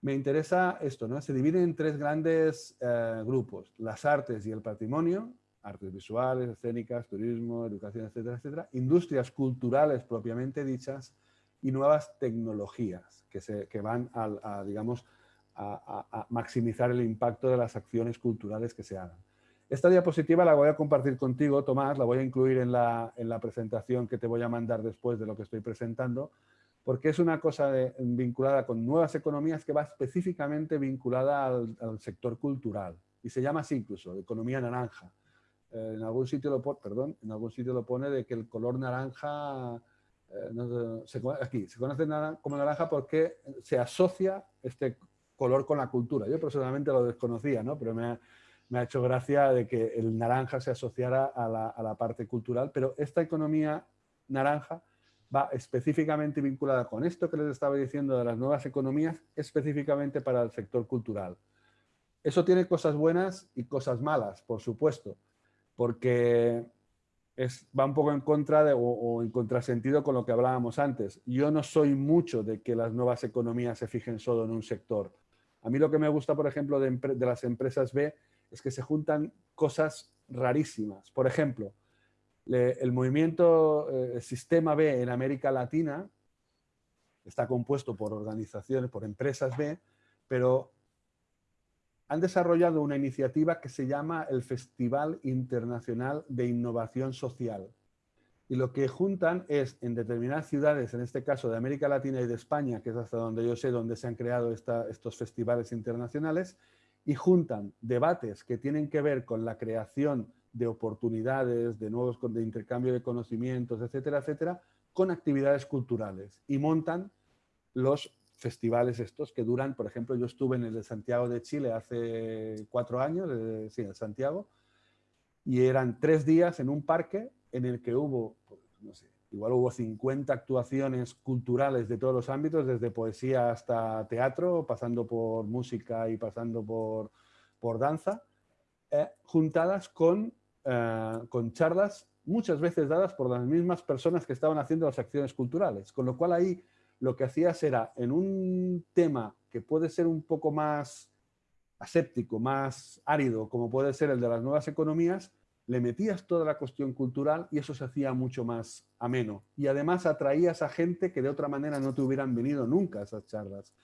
Me interesa esto, ¿no? Se divide en tres grandes eh, grupos, las artes y el patrimonio, artes visuales, escénicas, turismo, educación, etcétera, etcétera, industrias culturales propiamente dichas y nuevas tecnologías que, se, que van a, digamos, a, maximizar el impacto de las acciones culturales que se hagan. Esta diapositiva la voy a compartir contigo, Tomás, la voy a incluir en la, en la presentación que te voy a mandar después de lo que estoy presentando, porque es una cosa vinculada con nuevas economías que va específicamente vinculada al, sector cultural y se llama así incluso, economía naranja. Eh, en algún sitio lo perdón, en algún sitio lo pone de que el color naranja eh, se, aquí se conoce como naranja porque se asocia este color con la cultura. Yo personalmente lo desconocía, ¿no? pero me ha, hecho gracia de que el naranja se asociara a la, parte cultural, pero esta economía naranja va específicamente vinculada con esto que les estaba diciendo de las nuevas economías, específicamente para el sector cultural. Eso tiene cosas buenas y cosas malas, por supuesto, porque va un poco en contra o, en contrasentido con lo que hablábamos antes. Yo no soy mucho de que las nuevas economías se fijen solo en un sector. A mí lo que me gusta, por ejemplo, de, las empresas B es que se juntan cosas rarísimas. Por ejemplo, el movimiento eh, Sistema B en América Latina está compuesto por organizaciones, por empresas B, pero han desarrollado una iniciativa que se llama el Festival Internacional de Innovación Social. Y lo que juntan es, en determinadas ciudades, en este caso de América Latina y de España, que es hasta donde yo sé donde se han creado estos festivales internacionales, y juntan debates que tienen que ver con la creación de oportunidades, de nuevos de intercambio de conocimientos, etcétera, etcétera, con actividades culturales. Y montan los festivales estos que duran, por ejemplo, yo estuve en el de Santiago de Chile hace cuatro años, sí, en Santiago, y eran tres días en un parque en el que hubo, no sé, igual hubo 50 actuaciones culturales de todos los ámbitos, desde poesía hasta teatro, pasando por música y pasando por, por danza, eh, juntadas con eh, con charlas muchas veces dadas por las mismas personas que estaban haciendo las acciones culturales. Con lo cual ahí lo que hacías era, en un tema que puede ser un poco más aséptico, más árido, como puede ser el de las nuevas economías, le metías toda la cuestión cultural y eso se hacía mucho más ameno. Y además atraías a gente que de otra manera no te hubieran venido nunca a esas charlas.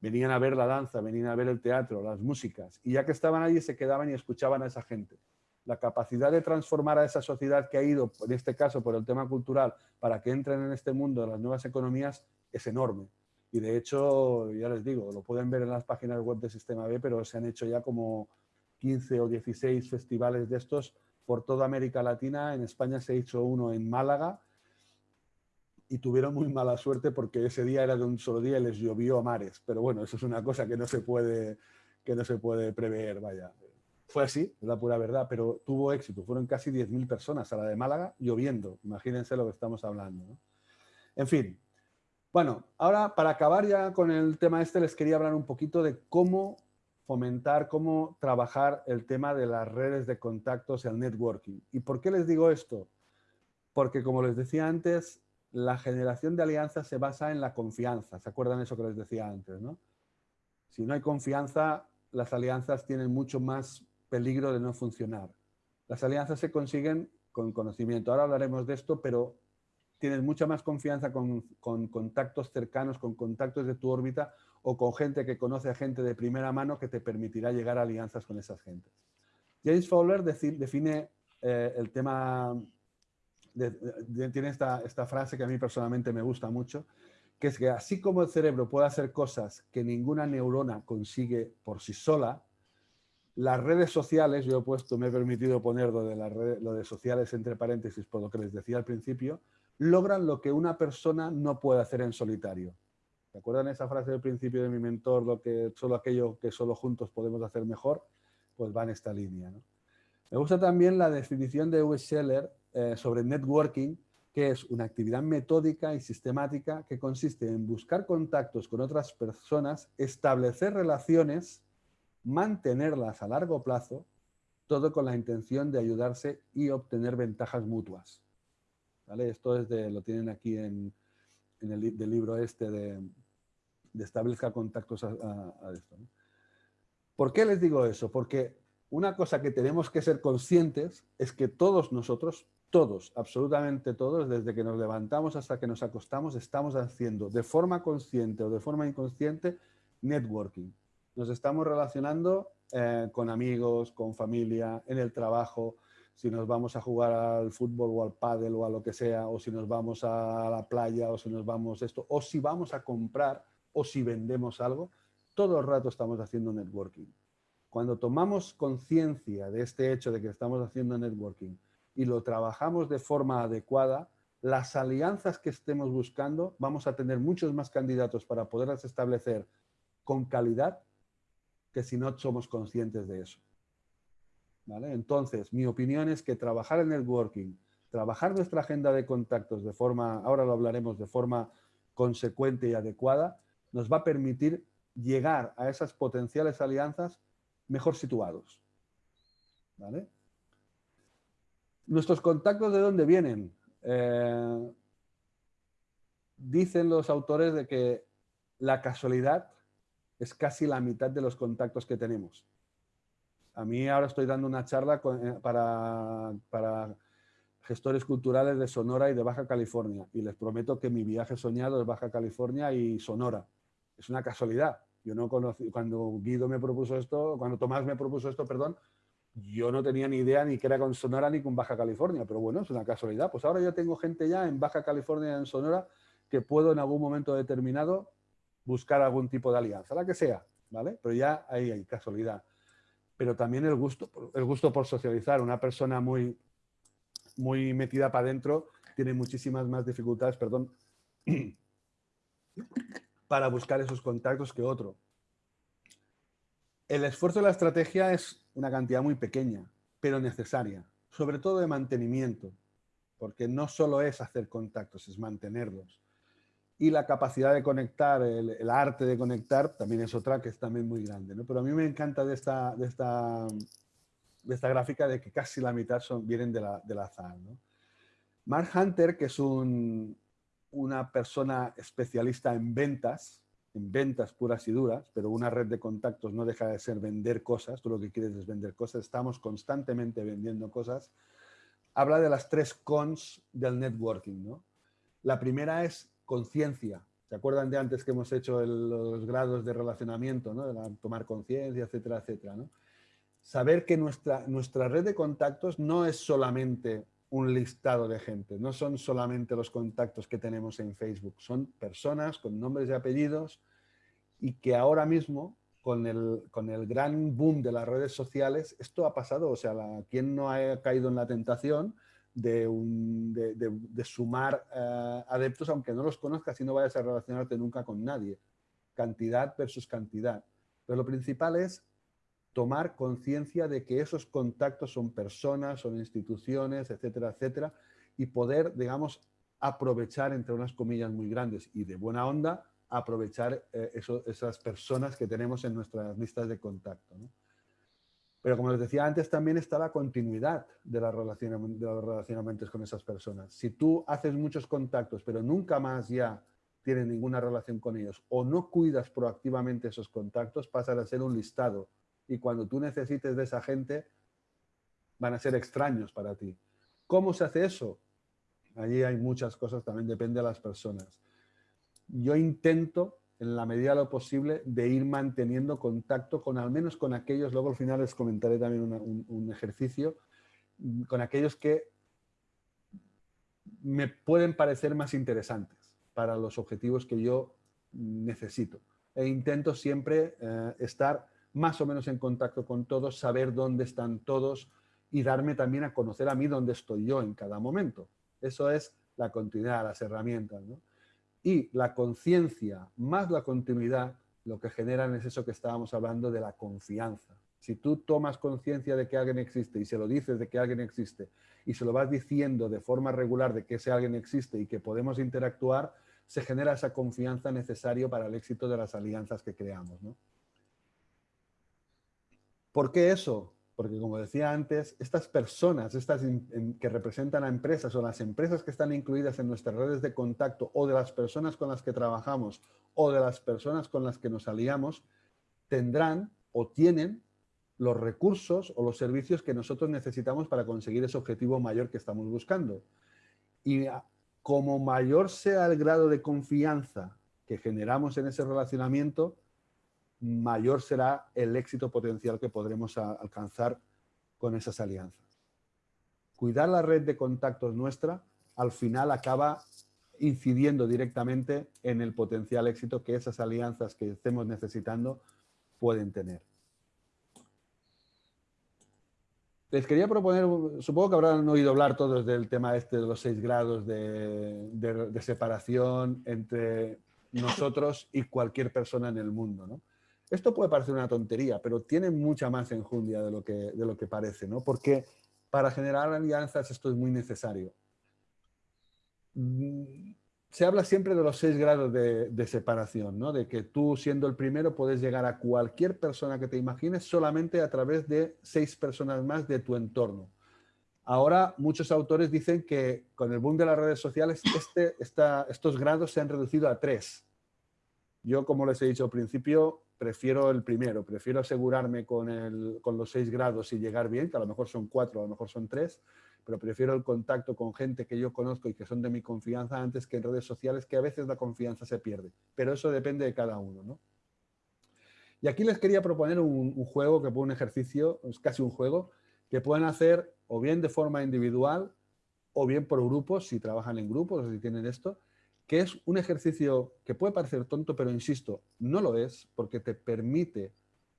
Venían a ver la danza, venían a ver el teatro, las músicas, y ya que estaban allí se quedaban y escuchaban a esa gente la capacidad de transformar a esa sociedad que ha ido, en este caso por el tema cultural, para que entren en este mundo de las nuevas economías, es enorme. Y de hecho, ya les digo, lo pueden ver en las páginas web de Sistema B, pero se han hecho ya como 15 o 16 festivales de estos por toda América Latina. En España se hizo uno en Málaga y tuvieron muy mala suerte porque ese día era de un solo día y les llovió a mares. Pero bueno, eso es una cosa que no se puede, que no se puede prever, vaya. Fue así, es la pura verdad, pero tuvo éxito. Fueron casi 10.000 personas a la de Málaga lloviendo. Imagínense lo que estamos hablando. En fin. Bueno, ahora para acabar ya con el tema este, les quería hablar un poquito de cómo fomentar, cómo trabajar el tema de las redes de contactos, el networking. ¿Y por qué les digo esto? Porque como les decía antes, la generación de alianzas se basa en la confianza. ¿Se acuerdan eso que les decía antes? ¿no? Si no hay confianza, las alianzas tienen mucho más peligro de no funcionar. Las alianzas se consiguen con conocimiento. Ahora hablaremos de esto, pero tienes mucha más confianza con, contactos cercanos, con contactos de tu órbita o con gente que conoce a gente de primera mano que te permitirá llegar a alianzas con esas gentes. James Fowler define eh, el tema, tiene esta, esta frase que a mí personalmente me gusta mucho, que es que así como el cerebro puede hacer cosas que ninguna neurona consigue por sí sola, las redes sociales, yo he puesto, me he permitido poner lo de, las redes, lo de sociales entre paréntesis por lo que les decía al principio, logran lo que una persona no puede hacer en solitario. ¿Se acuerdan esa frase del principio de mi mentor, lo que solo aquello que solo juntos podemos hacer mejor? Pues va en esta línea. Me gusta también la definición de Uwe Scheller eh, sobre networking, que es una actividad metódica y sistemática que consiste en buscar contactos con otras personas, establecer relaciones mantenerlas a largo plazo, todo con la intención de ayudarse y obtener ventajas mutuas. ¿Vale? Esto es lo tienen aquí en, el libro este de, de establezca contactos a, esto. ¿Por qué les digo eso? Porque una cosa que tenemos que ser conscientes es que todos nosotros, todos, absolutamente todos, desde que nos levantamos hasta que nos acostamos, estamos haciendo de forma consciente o de forma inconsciente networking. Nos estamos relacionando eh, con amigos, con familia, en el trabajo, si nos vamos a jugar al fútbol o al pádel o a lo que sea, o si nos vamos a la playa o si nos vamos esto, o si vamos a comprar o si vendemos algo, todo el rato estamos haciendo networking. Cuando tomamos conciencia de este hecho de que estamos haciendo networking y lo trabajamos de forma adecuada, las alianzas que estemos buscando, vamos a tener muchos más candidatos para poderlas establecer con calidad que si no somos conscientes de eso. Entonces, mi opinión es que trabajar en networking, trabajar nuestra agenda de contactos de forma, ahora lo hablaremos, de forma consecuente y adecuada, nos va a permitir llegar a esas potenciales alianzas mejor situados. Nuestros contactos, ¿de dónde vienen? Eh, dicen los autores de que la casualidad es casi la mitad de los contactos que tenemos. A mí ahora estoy dando una charla eh, para, para gestores culturales de Sonora y de Baja California y les prometo que mi viaje soñado es Baja California y Sonora. Es una casualidad, yo no conocí, cuando Guido me propuso esto, cuando Tomás me propuso esto, perdón, yo no tenía ni idea ni que era con Sonora ni con Baja California, pero bueno, es una casualidad. Pues ahora yo tengo gente ya en Baja California y en Sonora que puedo en algún momento determinado buscar algún tipo de alianza, la que sea, ¿vale? Pero ya ahí hay casualidad. Pero también el gusto, el gusto por socializar. Una persona muy, muy metida para adentro tiene muchísimas más dificultades, perdón, para buscar esos contactos que otro. El esfuerzo de la estrategia es una cantidad muy pequeña, pero necesaria, sobre todo de mantenimiento, porque no solo es hacer contactos, es mantenerlos. Y la capacidad de conectar, el, arte de conectar, también es otra que es también muy grande. ¿no? Pero a mí me encanta de esta, de esta, de esta gráfica de que casi la mitad son, vienen de la, del azar. ¿no? Mark Hunter, que es un, una persona especialista en ventas, en ventas puras y duras, pero una red de contactos no deja de ser vender cosas, tú lo que quieres es vender cosas, estamos constantemente vendiendo cosas, habla de las tres cons del networking. ¿no? La primera es conciencia. ¿Se acuerdan de antes que hemos hecho los grados de relacionamiento, ¿no? de tomar conciencia, etcétera, etcétera? Saber que nuestra, nuestra red de contactos no es solamente un listado de gente. No son solamente los contactos que tenemos en Facebook, son personas con nombres y apellidos y que ahora mismo, con el, con el gran boom de las redes sociales, esto ha pasado. O sea, la, ¿quién no ha caído en la tentación de, un, de, sumar eh, adeptos, aunque no los conozcas y no vayas a relacionarte nunca con nadie? Cantidad versus cantidad. Pero lo principal es tomar conciencia de que esos contactos son personas, son instituciones, etcétera, etcétera, y poder, digamos, aprovechar, entre unas comillas muy grandes y de buena onda, aprovechar eh, esas personas que tenemos en nuestras listas de contacto. Pero como les decía antes, también está la continuidad de, de los relacionamientos con esas personas. Si tú haces muchos contactos, pero nunca más ya tienes ninguna relación con ellos, o no cuidas proactivamente esos contactos, pasará a ser un listado y cuando tú necesites de esa gente, van a ser extraños para ti. ¿Cómo se hace eso? Allí hay muchas cosas, también depende de las personas. Yo intento, en la medida de lo posible, de ir manteniendo contacto con al menos con aquellos, luego al final les comentaré también un, ejercicio, con aquellos que me pueden parecer más interesantes para los objetivos que yo necesito. E intento siempre eh, estar más o menos en contacto con todos, saber dónde están todos y darme también a conocer a mí dónde estoy yo en cada momento. Eso es la continuidad, las herramientas. Y la conciencia más la continuidad lo que generan es eso que estábamos hablando de la confianza. Si tú tomas conciencia de que alguien existe y se lo dices de que alguien existe y se lo vas diciendo de forma regular de que ese alguien existe y que podemos interactuar, se genera esa confianza necesaria para el éxito de las alianzas que creamos. ¿Por qué eso? Porque como decía antes, estas personas, estas que representan a empresas o las empresas que están incluidas en nuestras redes de contacto o de las personas con las que trabajamos o de las personas con las que nos aliamos, tendrán o tienen los recursos o los servicios que nosotros necesitamos para conseguir ese objetivo mayor que estamos buscando. Y como mayor sea el grado de confianza que generamos en ese relacionamiento, mayor será el éxito potencial que podremos alcanzar con esas alianzas. Cuidar la red de contactos nuestra al final acaba incidiendo directamente en el potencial éxito que esas alianzas que estemos necesitando pueden tener. Les quería proponer, supongo que habrán oído hablar todos del tema este de los seis grados de, separación entre nosotros y cualquier persona en el mundo. Esto puede parecer una tontería, pero tiene mucha más enjundia de lo que, de lo que parece, ¿no? porque para generar alianzas esto es muy necesario se habla siempre de los seis grados de, separación, ¿no? de que tú siendo el primero puedes llegar a cualquier persona que te imagines solamente a través de seis personas más de tu entorno. Ahora muchos autores dicen que con el boom de las redes sociales este, estos grados se han reducido a tres. Yo, como les he dicho al principio, prefiero el primero, prefiero asegurarme con, con los seis grados y llegar bien, que a lo mejor son cuatro, a lo mejor son tres, pero prefiero el contacto con gente que yo conozco y que son de mi confianza antes que en redes sociales, que a veces la confianza se pierde. Pero eso depende de cada uno. ¿no? Y aquí les quería proponer un, juego, que un ejercicio, es casi un juego, que pueden hacer o bien de forma individual o bien por grupos, si trabajan en grupos o si tienen esto, que es un ejercicio que puede parecer tonto, pero insisto, no lo es, porque te permite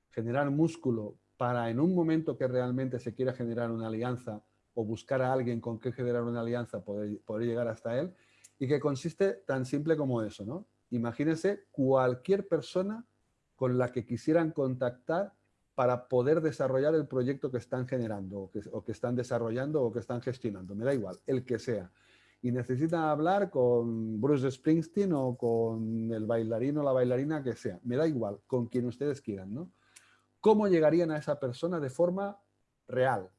generar músculo para en un momento que realmente se quiera generar una alianza o buscar a alguien con que generar una alianza, poder, poder llegar hasta él, y que consiste tan simple como eso, ¿no? Imagínense cualquier persona con la que quisieran contactar para poder desarrollar el proyecto que están generando, o que están desarrollando, o que están gestionando, me da igual, el que sea. Y necesitan hablar con Bruce Springsteen o con el bailarino o la bailarina que sea, me da igual, con quien ustedes quieran, ¿no? ¿Cómo llegarían a esa persona de forma real,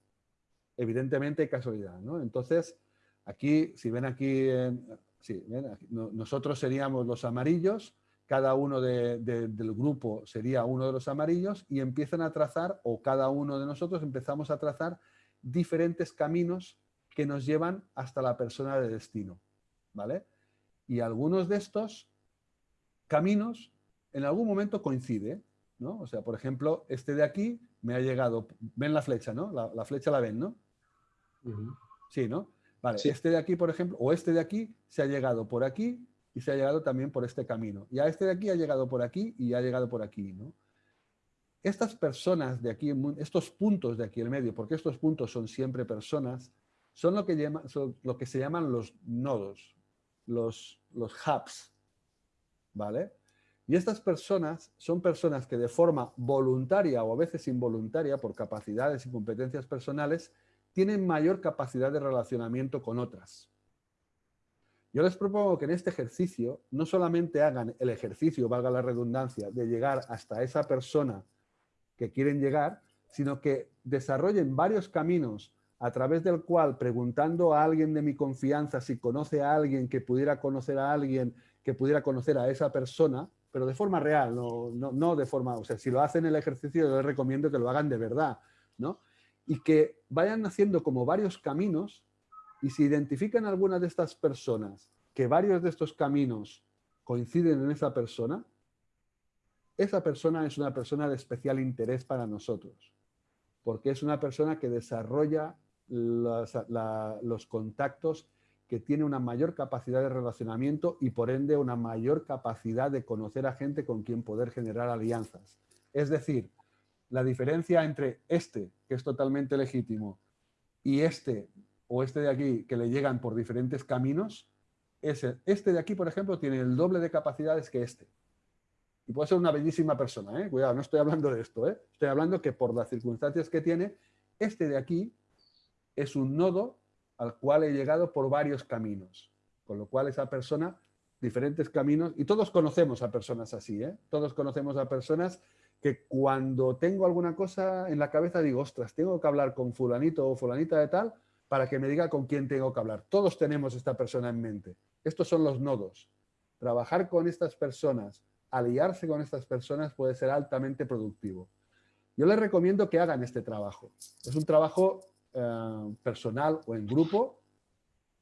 evidentemente casualidad. ¿no? Entonces, aquí, si ven aquí, nosotros seríamos los amarillos, cada uno del grupo sería uno de los amarillos y empiezan a trazar, o cada uno de nosotros empezamos a trazar diferentes caminos que nos llevan hasta la persona de destino. ¿vale? Y algunos de estos caminos en algún momento coincide. ¿no? O sea, por ejemplo, este de aquí me ha llegado, ven la flecha, ¿no? La, la flecha la ven, ¿no? Sí, ¿no? Vale, este de aquí, por ejemplo, o este de aquí se ha llegado por aquí y se ha llegado también por este camino. Y a este de aquí ha llegado por aquí y ha llegado por aquí, ¿no? Estas personas de aquí, estos puntos de aquí en medio, porque estos puntos son siempre personas, son lo que, se llaman los nodos, los, los hubs, ¿vale? Y estas personas son personas que de forma voluntaria o a veces involuntaria, por capacidades y competencias personales, tienen mayor capacidad de relacionamiento con otras. Yo les propongo que en este ejercicio no solamente hagan el ejercicio, valga la redundancia, de llegar hasta esa persona que quieren llegar, sino que desarrollen varios caminos a través del cual, preguntando a alguien de mi confianza si conoce a alguien que pudiera conocer a alguien que pudiera conocer a esa persona, pero de forma real, no, no, de forma, o sea, si lo hacen el ejercicio, yo les recomiendo que lo hagan de verdad, ¿no? y que vayan haciendo como varios caminos y si identifican alguna de estas personas que varios de estos caminos coinciden en esa persona, esa persona es una persona de especial interés para nosotros, porque es una persona que desarrolla los, contactos, que tiene una mayor capacidad de relacionamiento y por ende una mayor capacidad de conocer a gente con quien poder generar alianzas. Es decir, la diferencia entre este, que es totalmente legítimo, y este o este de aquí, que le llegan por diferentes caminos, es este de aquí, por ejemplo, tiene el doble de capacidades que este. Y puede ser una bellísima persona, ¿eh? Cuidado, no estoy hablando de esto, ¿eh? Estoy hablando que por las circunstancias que tiene, este de aquí es un nodo al cual he llegado por varios caminos. Con lo cual esa persona, diferentes caminos, y todos conocemos a personas así, ¿eh? Todos conocemos a personas que cuando tengo alguna cosa en la cabeza digo, ostras, tengo que hablar con fulanito o fulanita de tal para que me diga con quién tengo que hablar. Todos tenemos esta persona en mente. Estos son los nodos. Trabajar con estas personas, aliarse con estas personas puede ser altamente productivo. Yo les recomiendo que hagan este trabajo. Es un trabajo eh, personal o en grupo,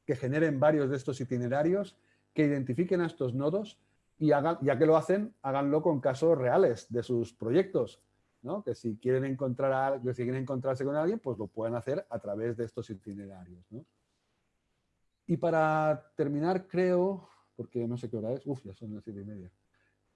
que generen varios de estos itinerarios, que identifiquen a estos nodos y hagan, ya que lo hacen, háganlo con casos reales de sus proyectos. ¿no? Que si quieren, encontrar a, que si quieren encontrarse con alguien, pues lo pueden hacer a través de estos itinerarios. ¿no? Y para terminar, creo, porque no sé qué hora es, uff, ya son las siete y media.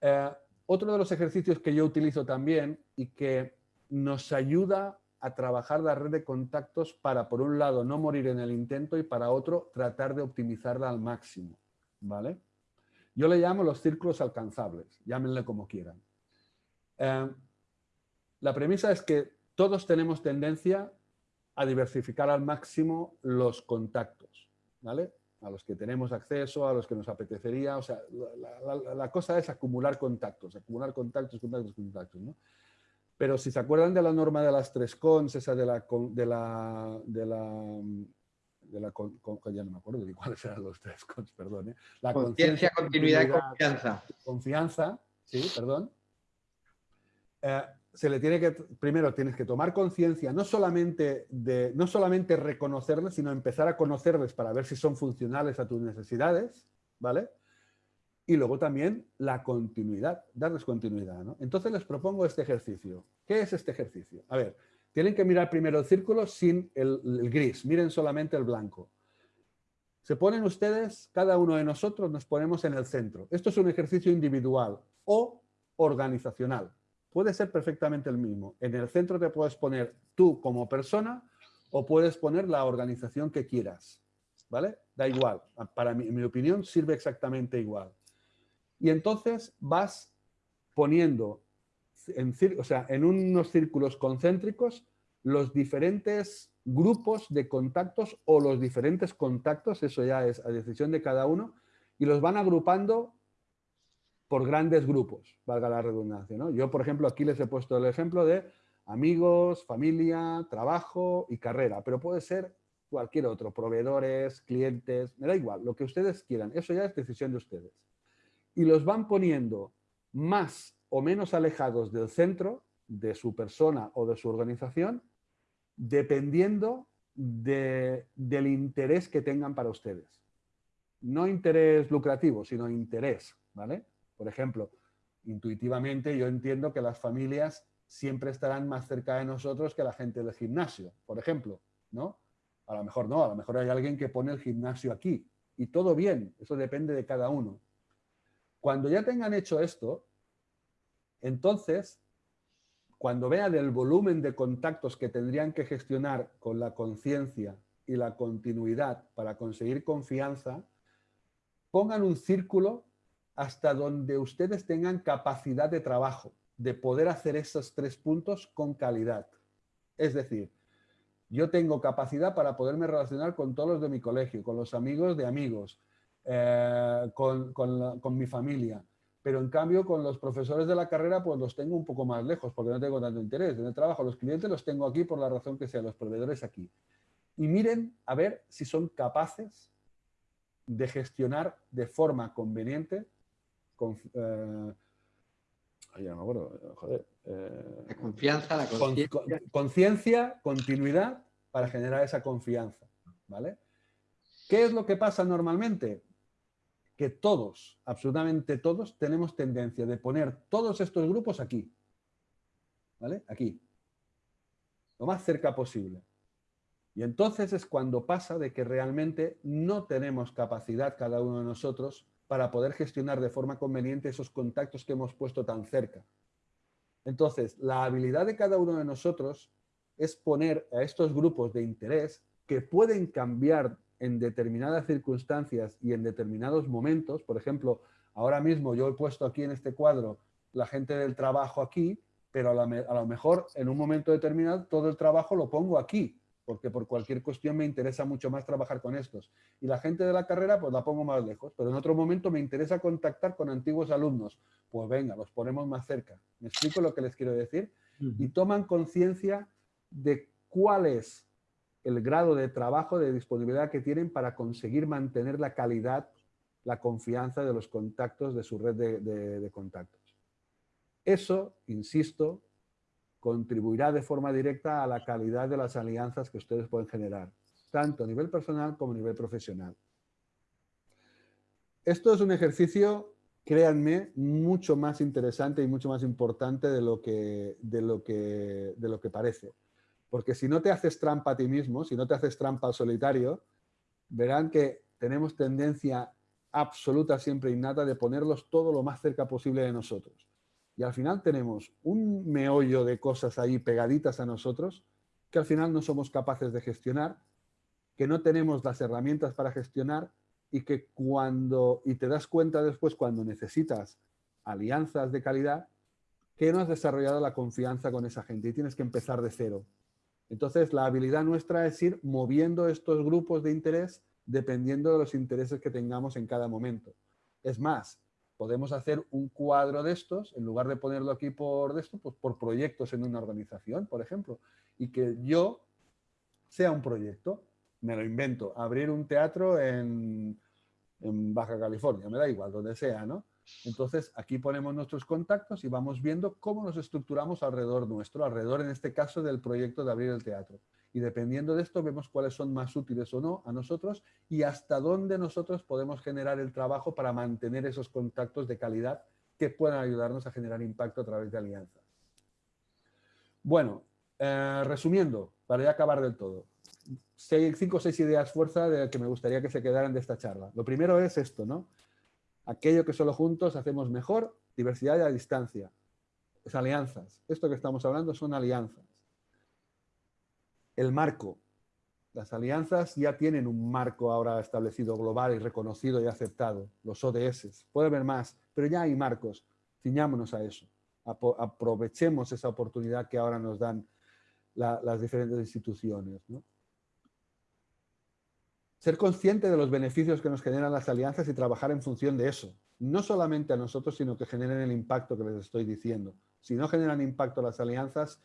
Eh, otro de los ejercicios que yo utilizo también y que nos ayuda a trabajar la red de contactos para, por un lado, no morir en el intento y para otro, tratar de optimizarla al máximo. ¿vale? Yo le llamo los círculos alcanzables, llámenle como quieran. Eh, la premisa es que todos tenemos tendencia a diversificar al máximo los contactos. ¿vale? A los que tenemos acceso, a los que nos apetecería. O sea, la, cosa es acumular contactos, acumular contactos, contactos, contactos. ¿no? Pero si se acuerdan de la norma de las tres cons, esa de la... De la, de la de la ya no me acuerdo de cuáles eran los tres cons, perdón. ¿eh? La conciencia, continuidad y confianza. Confianza, sí, perdón. Eh, se le tiene que, primero tienes que tomar conciencia, no solamente de, no solamente reconocerles, sino empezar a conocerles para ver si son funcionales a tus necesidades, ¿vale? Y luego también la continuidad, darles continuidad, ¿no? Entonces les propongo este ejercicio. ¿Qué es este ejercicio? A ver, tienen que mirar primero el círculo sin el, el gris, miren solamente el blanco. Se ponen ustedes, cada uno de nosotros nos ponemos en el centro. Esto es un ejercicio individual o organizacional puede ser perfectamente el mismo. En el centro te puedes poner tú como persona o puedes poner la organización que quieras. ¿Vale? Da igual. Para mí, en mi opinión, sirve exactamente igual. Y entonces vas poniendo en, o sea, en unos círculos concéntricos los diferentes grupos de contactos o los diferentes contactos, eso ya es a decisión de cada uno, y los van agrupando por grandes grupos, valga la redundancia. ¿no? Yo, por ejemplo, aquí les he puesto el ejemplo de amigos, familia, trabajo y carrera, pero puede ser cualquier otro, proveedores, clientes, me da igual, lo que ustedes quieran, eso ya es decisión de ustedes. Y los van poniendo más o menos alejados del centro de su persona o de su organización, dependiendo del interés que tengan para ustedes. No interés lucrativo, sino interés, ¿vale? Por ejemplo, intuitivamente yo entiendo que las familias siempre estarán más cerca de nosotros que la gente del gimnasio, por ejemplo, ¿no? A lo mejor no, a lo mejor hay alguien que pone el gimnasio aquí y todo bien, eso depende de cada uno. Cuando ya tengan hecho esto, entonces, cuando vean el volumen de contactos que tendrían que gestionar con la conciencia y la continuidad para conseguir confianza, pongan un círculo hasta donde ustedes tengan capacidad de trabajo, de poder hacer esos tres puntos con calidad. Es decir, yo tengo capacidad para poderme relacionar con todos los de mi colegio, con los amigos de amigos, eh, con, con, mi familia, pero en cambio con los profesores de la carrera pues los tengo un poco más lejos porque no tengo tanto interés. En el trabajo los clientes los tengo aquí por la razón que sea, los proveedores aquí. Y miren a ver si son capaces de gestionar de forma conveniente eh, eh, la confianza, la conciencia. conciencia, continuidad para generar esa confianza. ¿vale? ¿Qué es lo que pasa normalmente? Que todos, absolutamente todos, tenemos tendencia de poner todos estos grupos aquí. ¿Vale? Aquí. Lo más cerca posible. Y entonces es cuando pasa de que realmente no tenemos capacidad cada uno de nosotros para poder gestionar de forma conveniente esos contactos que hemos puesto tan cerca. Entonces, la habilidad de cada uno de nosotros es poner a estos grupos de interés que pueden cambiar en determinadas circunstancias y en determinados momentos. Por ejemplo, ahora mismo yo he puesto aquí en este cuadro la gente del trabajo aquí, pero a, a lo mejor en un momento determinado todo el trabajo lo pongo aquí porque por cualquier cuestión me interesa mucho más trabajar con estos. Y la gente de la carrera, pues la pongo más lejos, pero en otro momento me interesa contactar con antiguos alumnos. Pues venga, los ponemos más cerca. ¿Me explico lo que les quiero decir? Y toman conciencia de cuál es el grado de trabajo, de disponibilidad que tienen para conseguir mantener la calidad, la confianza de los contactos de su red de, contactos. Eso, insisto, contribuirá de forma directa a la calidad de las alianzas que ustedes pueden generar, tanto a nivel personal como a nivel profesional. Esto es un ejercicio, créanme, mucho más interesante y mucho más importante de lo que, de lo que, de lo que parece. Porque si no te haces trampa a ti mismo, si no te haces trampa al solitario, verán que tenemos tendencia absoluta, siempre innata, de ponerlos todo lo más cerca posible de nosotros. Y al final tenemos un meollo de cosas ahí pegaditas a nosotros que al final no somos capaces de gestionar, que no tenemos las herramientas para gestionar y que cuando, y te das cuenta después cuando necesitas alianzas de calidad, que no has desarrollado la confianza con esa gente y tienes que empezar de cero. Entonces, la habilidad nuestra es ir moviendo estos grupos de interés dependiendo de los intereses que tengamos en cada momento. Es más, podemos hacer un cuadro de estos, en lugar de ponerlo aquí por esto, pues por proyectos en una organización, por ejemplo, y que yo sea un proyecto, me lo invento, abrir un teatro en, en Baja California, me da igual, donde sea, ¿no? Entonces, aquí ponemos nuestros contactos y vamos viendo cómo nos estructuramos alrededor nuestro, alrededor en este caso del proyecto de abrir el teatro. Y dependiendo de esto, vemos cuáles son más útiles o no a nosotros y hasta dónde nosotros podemos generar el trabajo para mantener esos contactos de calidad que puedan ayudarnos a generar impacto a través de alianzas. Bueno, eh, resumiendo, para ya acabar del todo, cinco o seis ideas fuerza de que me gustaría que se quedaran de esta charla. Lo primero es esto, ¿no? Aquello que solo juntos hacemos mejor, diversidad y a distancia. Es alianzas. Esto que estamos hablando son alianzas el marco. Las alianzas ya tienen un marco ahora establecido global y reconocido y aceptado, los ODS. Puede haber más, pero ya hay marcos. Ciñámonos a eso. Aprovechemos esa oportunidad que ahora nos dan las diferentes instituciones. Ser consciente de los beneficios que nos generan las alianzas y trabajar en función de eso. No solamente a nosotros, sino que generen el impacto que les estoy diciendo. Si no generan impacto las alianzas,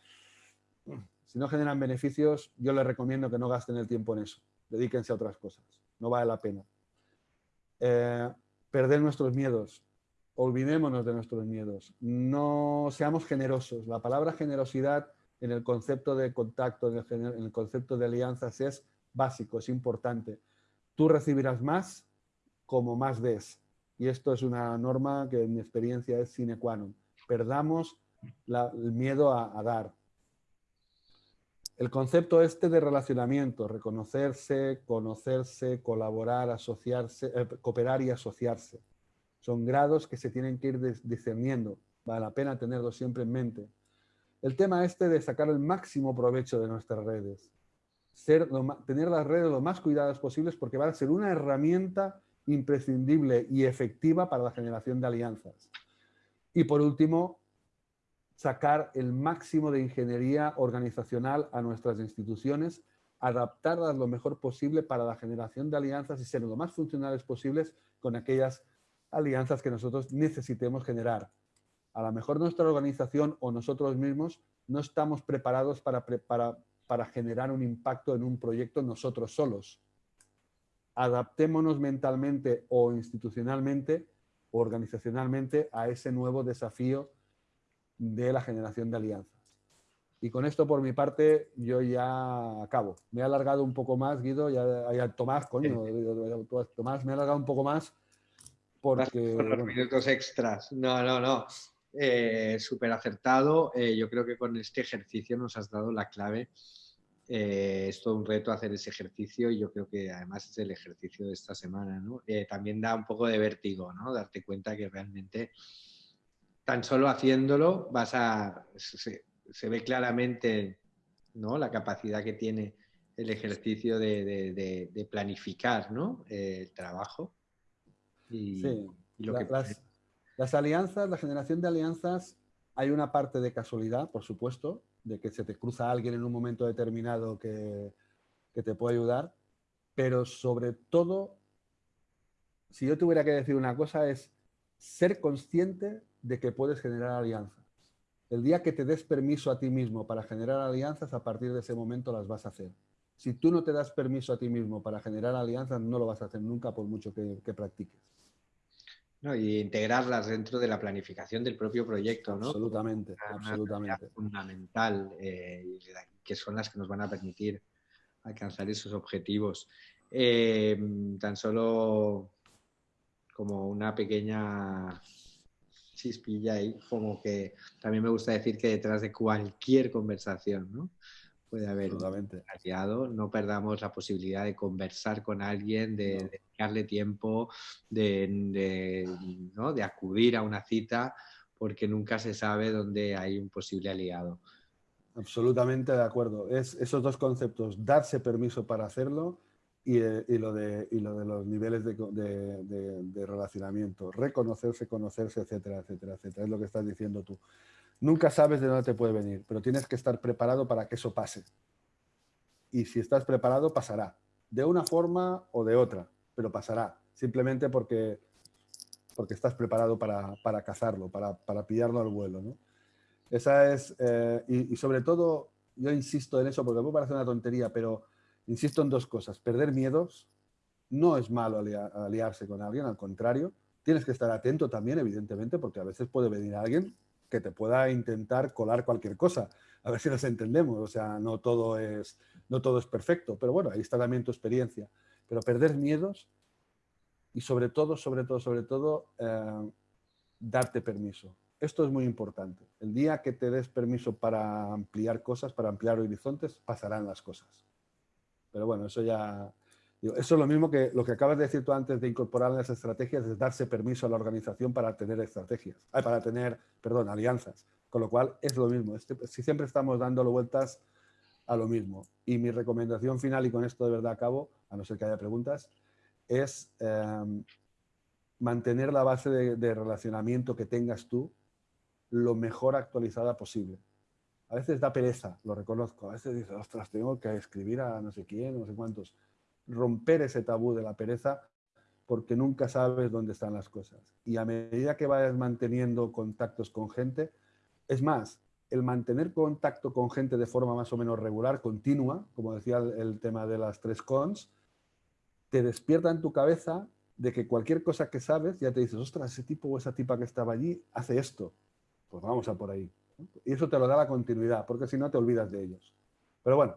si no generan beneficios, yo les recomiendo que no gasten el tiempo en eso. Dedíquense a otras cosas. No vale la pena. Eh, perder nuestros miedos. Olvidémonos de nuestros miedos. No seamos generosos. La palabra generosidad en el concepto de contacto, en el, concepto de alianzas es básico, es importante. Tú recibirás más como más des. Y esto es una norma que en mi experiencia es sine qua non. Perdamos el miedo a dar, el concepto este de relacionamiento, reconocerse, conocerse, colaborar, asociarse, eh, cooperar y asociarse. Son grados que se tienen que ir discerniendo. Vale la pena tenerlos siempre en mente. El tema este de sacar el máximo provecho de nuestras redes. Ser, tener las redes lo más cuidadas posibles porque van a ser una herramienta imprescindible y efectiva para la generación de alianzas. Y por último, sacar el máximo de ingeniería organizacional a nuestras instituciones, adaptarlas lo mejor posible para la generación de alianzas y ser lo más funcionales posibles con aquellas alianzas que nosotros necesitemos generar. A lo mejor nuestra organización o nosotros mismos no estamos preparados para, para, para generar un impacto en un proyecto nosotros solos. Adaptémonos mentalmente o institucionalmente o organizacionalmente a ese nuevo desafío de la generación de alianzas. Y con esto, por mi parte, yo ya acabo. Me he alargado un poco más, Guido, ya, Tomás, coño, Tomás, me he alargado un poco más porque... los minutos extras. No, no, no. Eh, Súper acertado. Eh, yo creo que con este ejercicio nos has dado la clave. Eh, es todo un reto hacer ese ejercicio y yo creo que además es el ejercicio de esta semana. ¿no? también da un poco de vértigo, ¿no? Darte cuenta que realmente tan solo haciéndolo vas a, se, ve claramente ¿no? la capacidad que tiene el ejercicio de, planificar ¿no? el trabajo. Y, las, alianzas, la generación de alianzas, hay una parte de casualidad, por supuesto, de que se te cruza alguien en un momento determinado que, que te puede ayudar, pero sobre todo, si yo tuviera que decir una cosa, es ser consciente de que puedes generar alianzas. El día que te des permiso a ti mismo para generar alianzas, a partir de ese momento las vas a hacer. Si tú no te das permiso a ti mismo para generar alianzas, no lo vas a hacer nunca por mucho que, practiques. Y integrarlas dentro de la planificación del propio proyecto, ¿no? Absolutamente, absolutamente. Fundamental, eh, que son las que nos van a permitir alcanzar esos objetivos. Eh, tan solo como una pequeña chispilla ahí, como que también me gusta decir que detrás de cualquier conversación, ¿no? Puede haber aliado, no perdamos la posibilidad de conversar con alguien, de, dedicarle tiempo, de, ¿no? de acudir a una cita, porque nunca se sabe dónde hay un posible aliado. Absolutamente de acuerdo. Es esos dos conceptos, darse permiso para hacerlo y, eh, lo, de, lo de los niveles de, relacionamiento, reconocerse, conocerse, etcétera, etcétera, etcétera. Es lo que estás diciendo tú. Nunca sabes de dónde te puede venir, pero tienes que estar preparado para que eso pase. Y si estás preparado, pasará. De una forma o de otra, pero pasará. Simplemente porque, porque estás preparado para, para cazarlo, para, para, pillarlo al vuelo. ¿no? Esa es, eh, y, sobre todo, yo insisto en eso porque me parece una tontería, pero insisto en dos cosas. Perder miedos no es malo aliarse con alguien, al contrario. Tienes que estar atento también, evidentemente, porque a veces puede venir alguien que te pueda intentar colar cualquier cosa. A ver si nos entendemos. O sea, no todo es, no todo es perfecto, pero bueno, ahí está también tu experiencia. Pero perder miedos y sobre todo, sobre todo, sobre todo, eh, darte permiso. Esto es muy importante. El día que te des permiso para ampliar cosas, para ampliar horizontes, pasarán las cosas. Pero bueno, eso ya, eso es lo mismo que lo que acabas de decir tú antes de incorporar las estrategias, es darse permiso a la organización para tener estrategias, para tener, perdón, alianzas. Con lo cual es lo mismo. Este, si siempre estamos dándole vueltas a lo mismo. Y mi recomendación final, y con esto de verdad acabo, a no ser que haya preguntas, es em, mantener la base de, de relacionamiento que tengas tú lo mejor actualizada posible. A veces da pereza, lo reconozco. A veces dices, ostras, tengo que escribir a no sé quién, no sé cuántos romper ese tabú de la pereza porque nunca sabes dónde están las cosas. Y a medida que vayas manteniendo contactos con gente, es más, el mantener contacto con gente de forma más o menos regular, continua, como decía el, tema de las tres cons, te despierta en tu cabeza de que cualquier cosa que sabes, ya te dices, ostras, ese tipo o esa tipa que estaba allí hace esto. Pues vamos a por ahí. Y eso te lo da la continuidad, porque si no te olvidas de ellos. Pero bueno,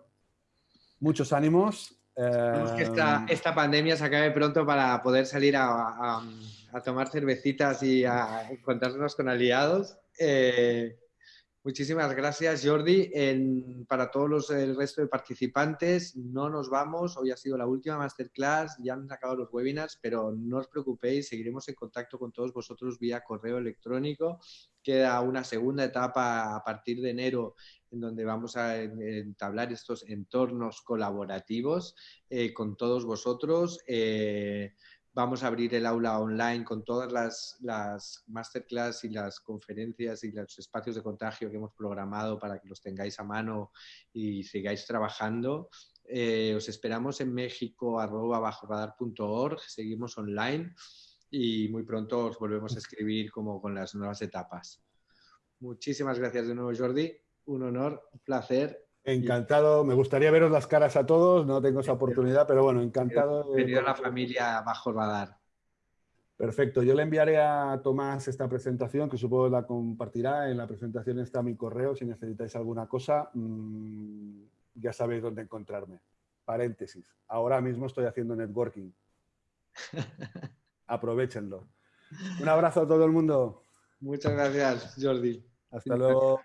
muchos ánimos Esperemos que esta, em, esta, pandemia se acabe pronto para poder salir a, tomar cervecitas y a encontrarnos con aliados. Eh, muchísimas gracias, Jordi. para todos los, el resto de participantes, no nos vamos. Hoy ha sido la última masterclass, ya han acabado los webinars, pero no os preocupéis, seguiremos en contacto con todos vosotros vía correo electrónico. Queda una segunda etapa a partir de enero en donde vamos a entablar estos entornos colaborativos eh, con todos vosotros. Eh, vamos a abrir el aula online con todas las, las masterclass y las conferencias y los espacios de contagio que hemos programado para que los tengáis a mano y sigáis trabajando. Eh, os esperamos en México, arroba seguimos online y muy pronto os volvemos a escribir como con las nuevas etapas. Muchísimas gracias de nuevo, Jordi un honor, un placer. Encantado, me gustaría veros las caras a todos, no tengo esa oportunidad, pero bueno, encantado. Bienvenido a la familia Bajo Radar. Perfecto, yo le enviaré a Tomás esta presentación, que supongo la compartirá. En la presentación está mi correo, si necesitáis alguna cosa, mm, ya sabéis dónde encontrarme. Paréntesis, ahora mismo estoy haciendo networking. Aprovechenlo. Un abrazo a todo el mundo. Muchas gracias, Jordi. Hasta luego.